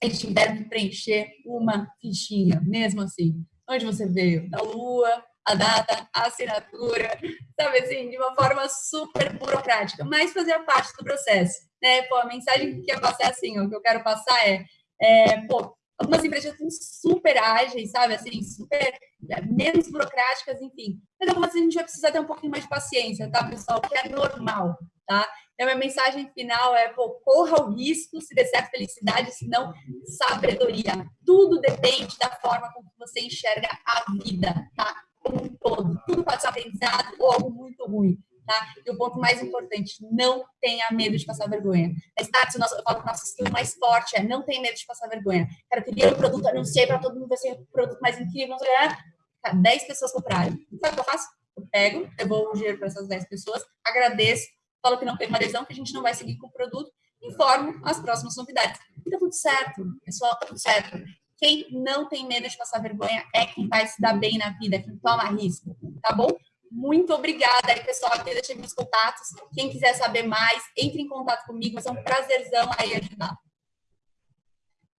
eles tiveram que preencher uma fichinha, mesmo assim onde você veio, da lua, a data, a assinatura, sabe assim, de uma forma super burocrática, mas fazia parte do processo, né? Pô, a mensagem que eu passar assim, o que eu quero passar é, é pô, algumas empresas são super ágeis, sabe, assim, super é, menos burocráticas, enfim, mas algumas a gente vai precisar ter um pouquinho mais de paciência, tá, pessoal, que é normal, tá? Então, minha mensagem final é, pô, corra o risco, se der certo, felicidade, se não, sabedoria. Tudo depende da forma como você enxerga a vida, tá? Como um todo. Tudo pode ser aprendizado ou algo muito ruim. Tá? E o ponto mais importante, não tenha medo de passar vergonha. Na Starts, eu falo que o nosso skill mais forte é não tenha medo de passar vergonha. Quero criar um produto, anunciei para todo mundo, vai ser o produto mais incrível, não sei lá. 10 pessoas compraram. Sabe o que eu faço? Eu pego, devolvo o dinheiro para essas 10 pessoas, agradeço, falo que não teve uma adesão, que a gente não vai seguir com o produto, informo as próximas novidades. E tá tudo certo, pessoal, tá tudo certo. Quem não tem medo de passar vergonha é quem vai se dar bem na vida, quem toma risco, tá bom? Muito obrigada aí, pessoal, que deixei meus contatos. Quem quiser saber mais, entre em contato comigo, vai ser um prazerzão aí ajudar.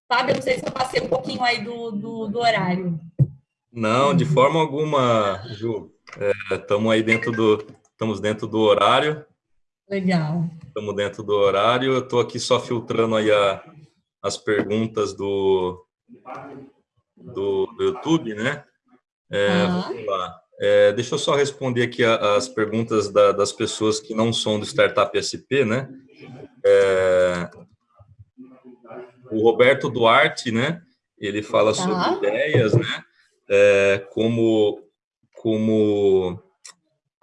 Fábio, não sei se eu passei um pouquinho aí do, do, do horário. Não, de forma alguma, Ju. Estamos é, aí dentro do, estamos dentro do horário. Legal. Estamos dentro do horário. Eu estou aqui só filtrando aí a, as perguntas do, do, do YouTube, né? É, uhum. Vamos lá. É, deixa eu só responder aqui as perguntas da, das pessoas que não são do Startup SP, né? É, o Roberto Duarte, né? Ele fala tá. sobre ideias, né? É, como, como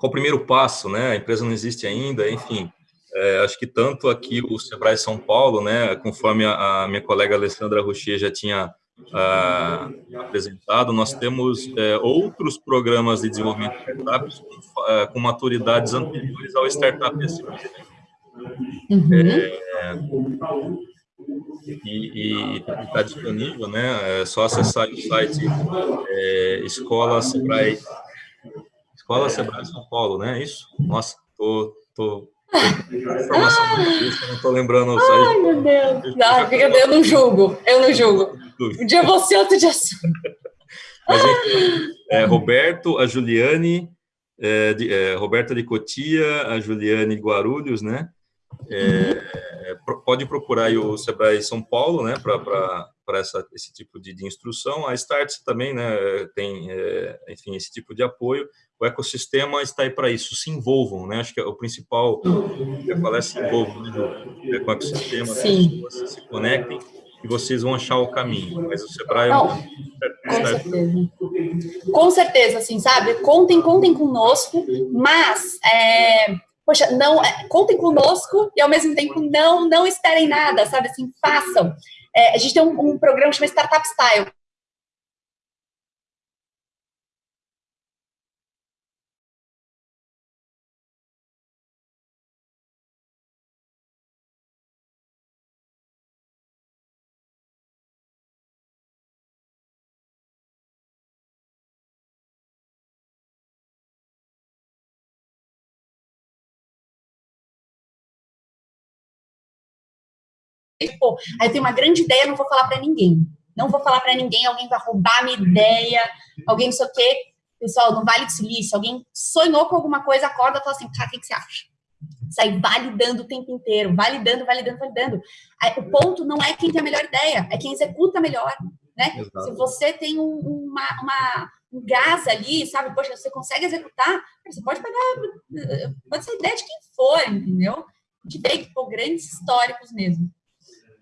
qual o primeiro passo, né? A empresa não existe ainda, enfim. É, acho que tanto aqui o Sebrae São Paulo, né, conforme a, a minha colega Alessandra Rocher já tinha ah, apresentado, nós temos é, outros programas de desenvolvimento de startups com, é, com maturidades anteriores ao Startup SP. Uhum. É, e está disponível, né? É só acessar o site é, Escola Sebrae Escola Sebrae São Paulo, né? Isso? Nossa, tô, tô informação ah, não tô lembrando. Ai, meu Deus. Não, fica, eu não julgo, eu não julgo. Um dia você, outro dia sou. Mas, é, Roberto, a Juliane, é, de, é, Roberta de Cotia, a Juliane Guarulhos, né? É, pode procurar o Sebrae São Paulo, né, para esse tipo de, de, instrução. A Starts também, né, tem, é, enfim, esse tipo de apoio. O ecossistema está aí para isso. Se envolvam, né? Acho que é o principal eu falar é se envolvam né, com o ecossistema, Sim. se conectem e vocês vão achar o caminho. Mas o Sebrae é um... Com certeza. Com certeza, assim, sabe? Contem, contem conosco, mas é, poxa, não, é, contem conosco e ao mesmo tempo não, não esperem nada, sabe? Assim, façam. É, a gente tem um, um programa chamado Startup Style. Tipo, aí eu tenho uma grande ideia, não vou falar para ninguém. Não vou falar para ninguém, alguém vai roubar a minha ideia, alguém não sei o quê. Pessoal, no Vale do Silício, alguém sonhou com alguma coisa, acorda e fala assim, cara, o que, que você acha? Sai validando o tempo inteiro, validando, validando, validando. Aí, o ponto não é quem tem a melhor ideia, é quem executa melhor, né? Se você tem um, uma, uma um gás ali, sabe? Poxa, você consegue executar, você pode pegar, pode ser ideia de quem for, entendeu? De bem, pô, grandes históricos mesmo.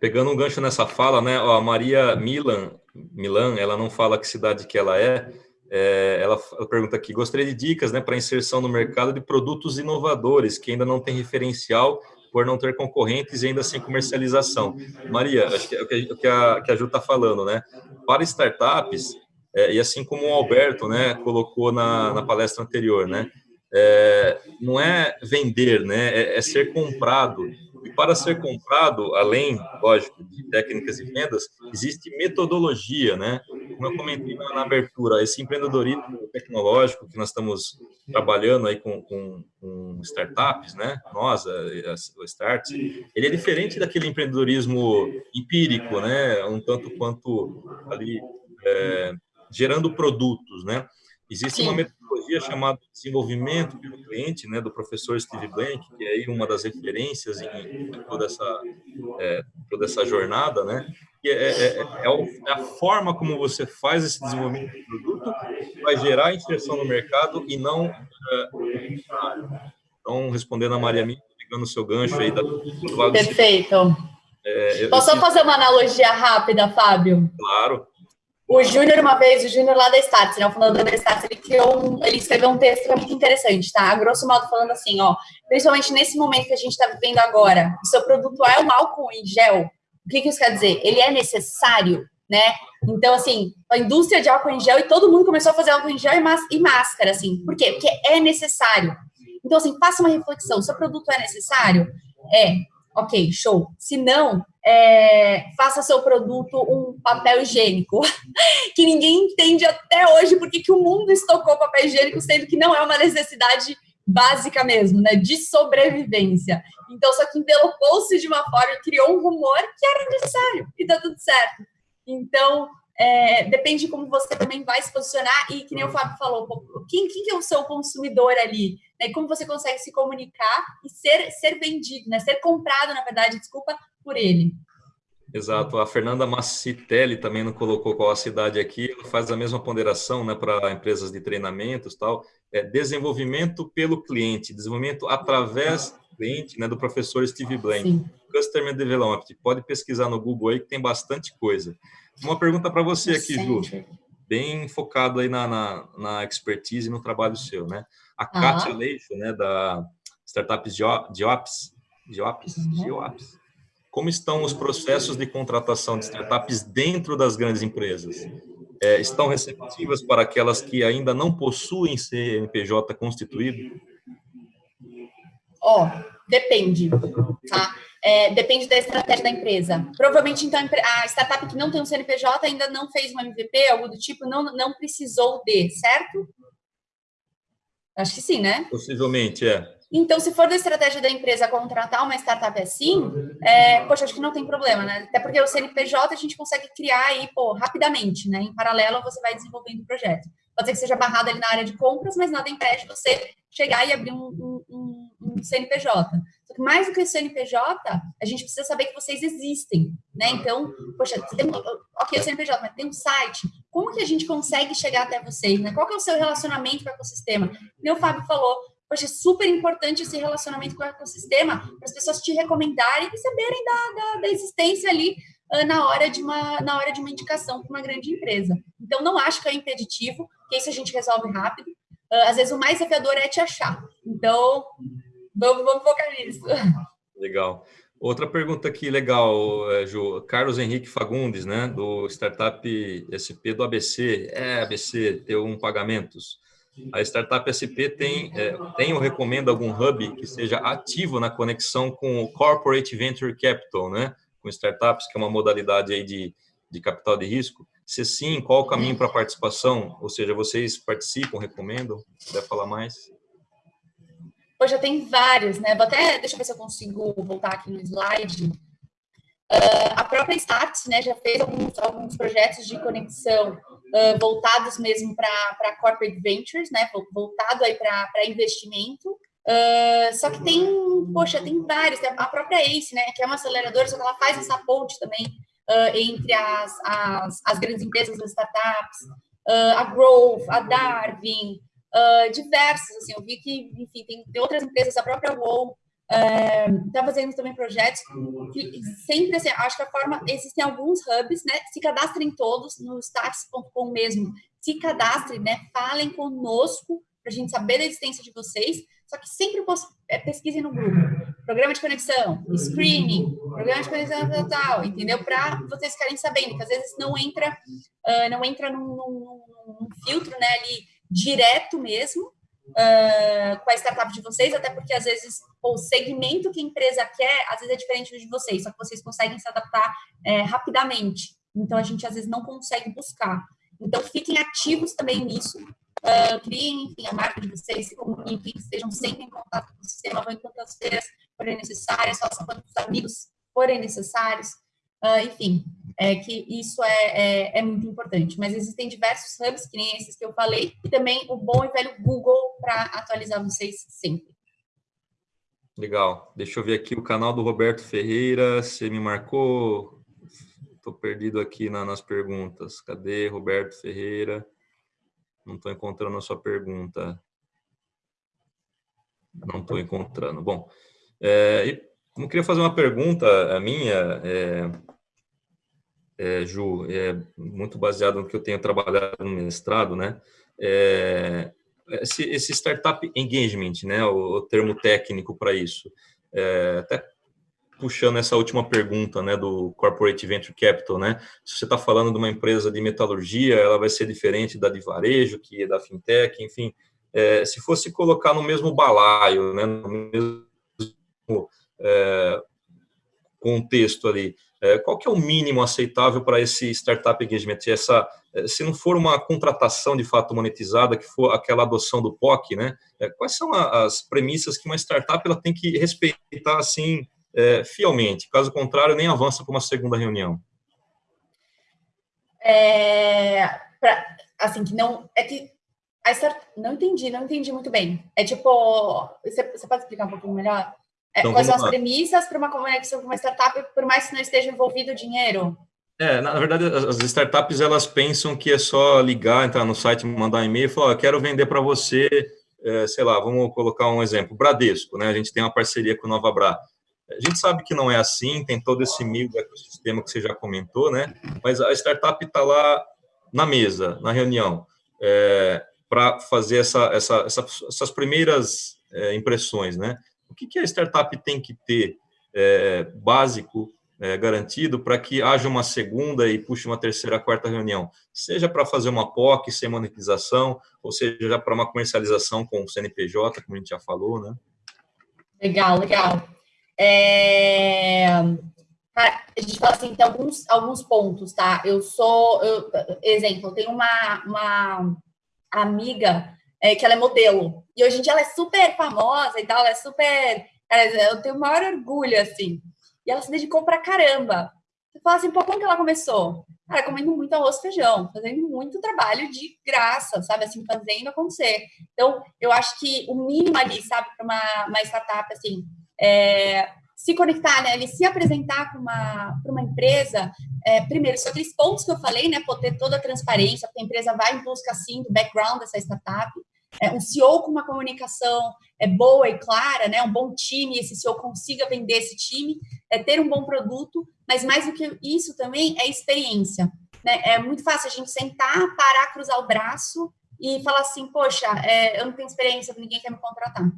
Pegando um gancho nessa fala, né? Ó, a Maria Milan, Milan, ela não fala que cidade que ela é, é ela, pergunta aqui, gostaria de dicas né, para inserção no mercado de produtos inovadores, que ainda não tem referencial por não ter concorrentes e ainda sem comercialização. Maria, acho que é o que a, que a Ju está falando, né? Para startups, é, e assim como o Alberto né, colocou na, na palestra anterior, né? É, não é vender, né? É, é, ser comprado. E para ser comprado, além, lógico, de técnicas e vendas, existe metodologia, né? Como eu comentei na, na abertura, esse empreendedorismo tecnológico que nós estamos trabalhando aí com, com, com startups, né? Nós, o Start, ele é diferente daquele empreendedorismo empírico, né? Um tanto quanto ali é, gerando produtos, né? Existe Sim. uma metodologia chamada desenvolvimento pelo cliente, né, do professor Steve Blank, que é aí uma das referências em, toda essa é, toda essa jornada, né? Que é, é, é, é, a forma como você faz esse desenvolvimento do produto que vai gerar inserção no mercado e não é, então respondendo a Maria Minha, pegando o seu gancho aí da Perfeito. É, Posso só fazer uma analogia rápida, Fábio? Claro. O Júnior, uma vez, o Júnior lá da Stats, né, o fundador da Stats, ele criou um, ele escreveu um texto que é muito interessante, tá? A grosso modo falando assim, ó, principalmente nesse momento que a gente está vivendo agora, o seu produto é um álcool em gel, o que, que isso quer dizer? Ele é necessário, né? Então, assim, a indústria de álcool em gel e todo mundo começou a fazer álcool em gel e máscara, assim. Por quê? Porque é necessário. Então, assim, faça uma reflexão. Seu produto é necessário? É. Ok, show. Se não, é, faça seu produto um papel higiênico, que ninguém entende até hoje porque que o mundo estocou papel higiênico, sendo que não é uma necessidade básica mesmo, né, de sobrevivência. Então, só que envelopou-se de uma forma e criou um rumor que era necessário, e tá tudo certo. Então, é, depende de como você também vai se posicionar, e que nem o Fábio falou, quem, quem é o seu consumidor ali? Né, como você consegue se comunicar e ser, ser vendido, né, ser comprado, na verdade, desculpa, por ele. Exato. A Fernanda Massitelli também não colocou qual a cidade aqui, ela faz a mesma ponderação né, para empresas de treinamentos tal. É desenvolvimento pelo cliente, desenvolvimento através do cliente, né, do professor Steve Blank. Sim. Customer Development. Pode pesquisar no Google aí que tem bastante coisa. Uma pergunta para você aqui, Ju. Bem focado aí na, na, na, expertise e no trabalho seu, né? A uhum. Katia Leixo, né, da Startups Geops, Geops, uhum. Geops como estão os processos de contratação de startups dentro das grandes empresas? É, estão receptivas para aquelas que ainda não possuem CNPJ constituído? Ó, oh, depende, tá? É, depende da estratégia da empresa. Provavelmente, então, a startup que não tem um CNPJ ainda não fez um MVP, algo do tipo, não, não precisou de, certo? Acho que sim, né? Possivelmente, é. Então, se for da estratégia da empresa contratar uma startup assim, é, poxa, acho que não tem problema, né? Até porque o CNPJ a gente consegue criar aí, pô, rapidamente, né? Em paralelo, você vai desenvolvendo o projeto. Pode ser que seja barrado ali na área de compras, mas nada impede você chegar e abrir um, um, um CNPJ. Só que mais do que o CNPJ, a gente precisa saber que vocês existem, né? Então, poxa, você tem, ok, o CNPJ, mas tem um site. Como que a gente consegue chegar até vocês, né? Qual que é o seu relacionamento com o ecossistema? O Fábio falou, Poxa, é super importante esse relacionamento com o ecossistema para as pessoas te recomendarem e saberem da, da, da existência ali na, hora de uma, na hora de uma indicação para uma grande empresa. Então, não acho que é impeditivo, que isso a gente resolve rápido. Uh, às vezes, o mais desafiador é te achar. Então, vamos, vamos focar nisso. Legal. Outra pergunta aqui legal, eh, Ju. Carlos Henrique Fagundes, né, do Startup SP do ABC. É, ABC, T1 Pagamentos. A Startup SP tem, é, tem ou recomenda algum hub que seja ativo na conexão com o Corporate Venture Capital, né? Com startups, que é uma modalidade aí de, de capital de risco? Se sim, qual o caminho para participação? Ou seja, vocês participam, recomendam? Quer falar mais? Já tem vários, né? Vou até, deixa eu ver se eu consigo voltar aqui no slide. Uh, a própria Stats né, já fez alguns, alguns projetos de conexão uh, voltados mesmo para corporate ventures, né, voltado aí para investimento. Uh, só que tem, poxa, tem vários, tem a própria ACE, né, que é uma aceleradora, só que ela faz essa ponte também uh, entre as, as, as, grandes empresas, as startups. uh, a Growth, a Darwin, diversas, assim, eu vi que, enfim, tem, tem outras empresas, a própria WoW, está fazendo também projetos que sempre, assim, acho que a forma, existem alguns hubs, né, se cadastrem todos no stats.com mesmo, se cadastrem, né, falem conosco, para a gente saber da existência de vocês, só que sempre é, pesquisem no grupo. Programa de conexão, screening, programa de conexão tal, tal entendeu? Para vocês ficarem sabendo, que às vezes não entra, uh, não entra num, num, num, filtro, né, ali, direto mesmo, uh, com a startup de vocês, até porque às vezes o segmento que a empresa quer, às vezes é diferente do de vocês, só que vocês conseguem se adaptar é, rapidamente. Então, a gente às vezes não consegue buscar. Então, fiquem ativos também nisso, Uh, criem, enfim, a marca de vocês, se comuniquem, estejam sempre em contato com o sistema, vão em quantas feiras forem necessárias, façam quantos amigos forem necessários, uh, enfim, é que isso é, é, é, muito importante. Mas existem diversos hubs, que nem esses que eu falei, e também o bom e velho Google para atualizar vocês sempre. Legal. Deixa eu ver aqui o canal do Roberto Ferreira. Você me marcou? Estou perdido aqui na, nas perguntas. Cadê Roberto Ferreira? Não estou encontrando a sua pergunta. Não estou encontrando. Bom, é, eu queria fazer uma pergunta, a minha, é, é, Ju, é muito baseado no que eu tenho trabalhado no mestrado, né? É, esse, esse, startup engagement, né? O, o termo técnico para isso. É, até puxando essa última pergunta, né, do Corporate Venture Capital, né, se você está falando de uma empresa de metalurgia, ela vai ser diferente da de varejo, que é da fintech, enfim, é, se fosse colocar no mesmo balaio, né, no mesmo é, contexto ali, é, qual que é o mínimo aceitável para esse startup engagement? Essa, é, se não for uma contratação de fato monetizada, que for aquela adoção do POC, né, é, quais são as premissas que uma startup ela tem que respeitar assim é, fielmente. Caso contrário, nem avança para uma segunda reunião. É, pra, assim, que não. É que. A start, não entendi, não entendi muito bem. É tipo. Você, você pode explicar um pouquinho melhor? É, então, quais são as premissas para uma conexão com uma startup, por mais que não esteja envolvido dinheiro? É, na verdade, as startups elas pensam que é só ligar, entrar no site, mandar um e-mail e falar: oh, quero vender para você, é, sei lá, vamos colocar um exemplo, Bradesco, né? A gente tem uma parceria com o Nova Bra. A gente sabe que não é assim, tem todo esse meio do ecossistema que você já comentou, né? Mas a startup está lá na mesa, na reunião, é, para fazer essa, essa, essa, essas primeiras é, impressões, né? O que, que a startup tem que ter é, básico, é, garantido, para que haja uma segunda e puxe uma terceira, quarta reunião? Seja para fazer uma POC sem monetização, ou seja para uma comercialização com o CNPJ, como a gente já falou, né? Legal, legal. É... a gente fala assim, tem alguns, alguns pontos, tá? Eu sou, eu, exemplo, eu tenho uma, uma amiga é, que ela é modelo, e hoje em dia ela é super famosa e tal, ela é super, eu tenho o maior orgulho, assim, e ela se dedicou pra caramba. Você fala assim, pô, como que ela começou? Cara, comendo muito arroz e feijão, fazendo muito trabalho de graça, sabe? Assim, fazendo acontecer. Então, eu acho que o mínimo ali, sabe, para uma, uma startup, assim, é, se conectar, né, ele se apresentar para uma, uma empresa, é, primeiro, são aqueles pontos que eu falei, né, por ter toda a transparência, porque a empresa vai em busca, sim, do background dessa startup, é, um CEO com uma comunicação é, boa e clara, né, um bom time, esse CEO consiga vender esse time, é, ter um bom produto, mas mais do que isso também é experiência. Né? É muito fácil a gente sentar, parar, cruzar o braço e falar assim, poxa, é, eu não tenho experiência, ninguém quer me contratar.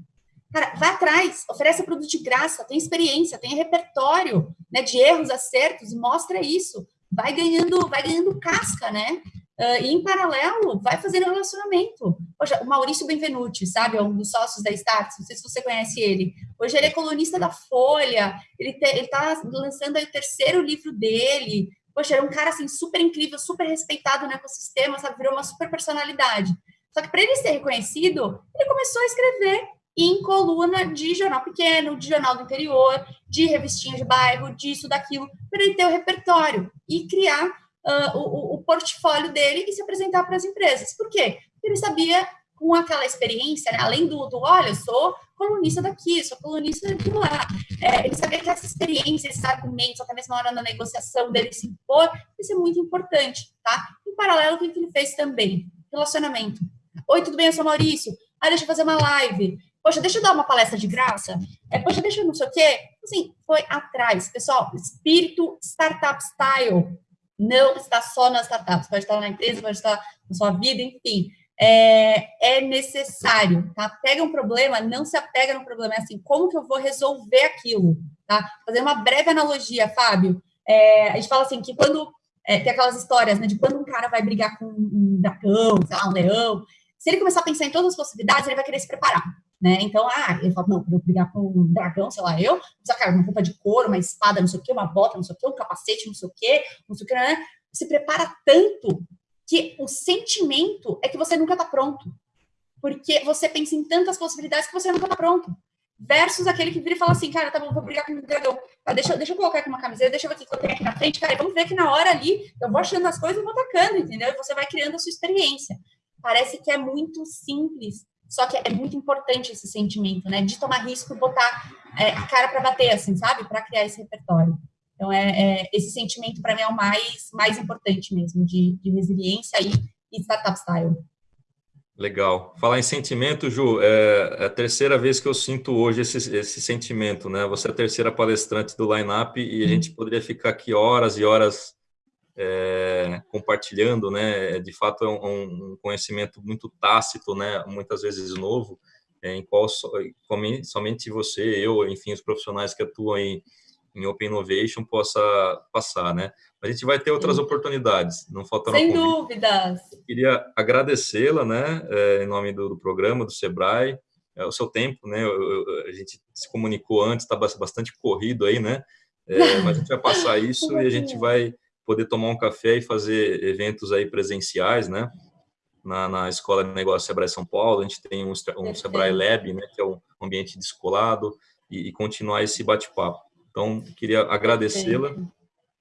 Cara, vai atrás, oferece produto de graça, tem experiência, tem repertório né, de erros, acertos, mostra isso. Vai ganhando, vai ganhando casca, né? Uh, e em paralelo, vai fazendo relacionamento. Poxa, o Maurício Benvenuti, sabe? É um dos sócios da Starts, não sei se você conhece ele. Hoje ele é colunista da Folha, ele, te, ele tá lançando o terceiro livro dele. Poxa, era um cara, assim, super incrível, super respeitado no ecossistema, sabe? Virou uma super personalidade. Só que para ele ser reconhecido, ele começou a escrever em coluna de jornal pequeno, de jornal do interior, de revistinha de bairro, disso, daquilo, para ele ter o repertório e criar uh, o, o, portfólio dele e se apresentar para as empresas. Por quê? Porque ele sabia, com aquela experiência, né, além do, do, olha, eu sou colunista daqui, sou colunista daquilo lá, é, ele sabia que essa experiência, esses argumentos, até mesmo na hora da negociação dele se impor, isso é muito importante, tá? Em paralelo, o que ele fez também? Relacionamento. Oi, tudo bem? Eu sou Maurício. Ah, deixa eu fazer uma live. Poxa, deixa eu dar uma palestra de graça. É, poxa, deixa eu não sei o quê. Assim, foi atrás. Pessoal, espírito startup style não está só nas startups. Pode estar na empresa, pode estar na sua vida, enfim. É, é necessário, tá? Pega um problema, não se apega no problema. É assim, como que eu vou resolver aquilo, tá? Fazer uma breve analogia, Fábio. É, a gente fala assim, que quando... É, tem aquelas histórias, né, de quando um cara vai brigar com um dragão, um leão, se ele começar a pensar em todas as possibilidades, ele vai querer se preparar. Né? Então, ah, ele fala, não, vou brigar com um dragão, sei lá, eu, precisa, cara, uma roupa de couro, uma espada, não sei o quê, uma bota, não sei o quê, um capacete, não sei o quê, não sei o quê, né? Se prepara tanto que o sentimento é que você nunca está pronto. Porque você pensa em tantas possibilidades que você nunca está pronto. Versus aquele que vira e fala assim, cara, tá bom, vou brigar com um dragão. Ah, deixa, deixa eu colocar aqui uma camiseta, deixa eu ver o que eu tenho aqui na frente, cara, vamos ver que na hora ali eu vou achando as coisas e vou atacando, entendeu? E você vai criando a sua experiência. Parece que é muito simples, só que é muito importante esse sentimento, né? De tomar risco e botar é, a cara para bater, assim, sabe? Para criar esse repertório. Então, é, é esse sentimento, para mim, é o mais, mais importante mesmo, de, de resiliência e, e startup style. Legal. Falar em sentimento, Ju, é, é a terceira vez que eu sinto hoje esse, esse sentimento, né? Você é a terceira palestrante do Lineup e a uhum. gente poderia ficar aqui horas e horas é, compartilhando, né? De fato, é um, um, conhecimento muito tácito, né? Muitas vezes novo, é, em qual so, somente você, eu, enfim, os profissionais que atuam em, em Open Innovation possa passar, né? A gente vai ter outras Sim. oportunidades, não falta Sem dúvidas. Eu queria agradecê-la, né? É, em nome do, do, programa do Sebrae, é, o seu tempo, né? Eu, eu, a gente se comunicou antes, está bastante corrido aí, né? É, mas a gente vai passar isso e a gente vai poder tomar um café e fazer eventos aí presenciais, né? Na, na Escola de Negócios Sebrae São Paulo, a gente tem um, um Sebrae Lab, né, que é um ambiente descolado, e, e continuar esse bate-papo. Então, queria agradecê-la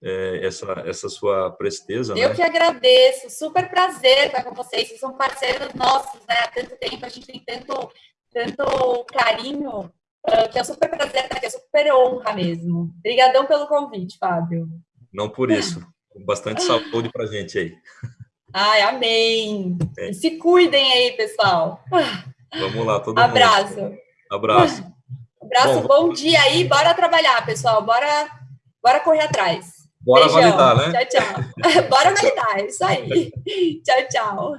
é, essa, essa sua presteza. Eu né? que agradeço, super prazer estar com vocês, vocês são parceiros nossos, né? Há tanto tempo, a gente tem tanto, tanto carinho, ah, que é um super prazer estar aqui, é super honra mesmo. Obrigadão pelo convite, Fábio. Não por isso. Bastante saúde para gente aí. Ai, amém. É. Se cuidem aí, pessoal. Vamos lá, todo Abraço. mundo. Abraço. Abraço, bom, bom dia aí. Bora trabalhar, pessoal. Bora, bora correr atrás. Bora Beijão. validar, né? Tchau, tchau. Bora validar, é isso aí. tchau, tchau.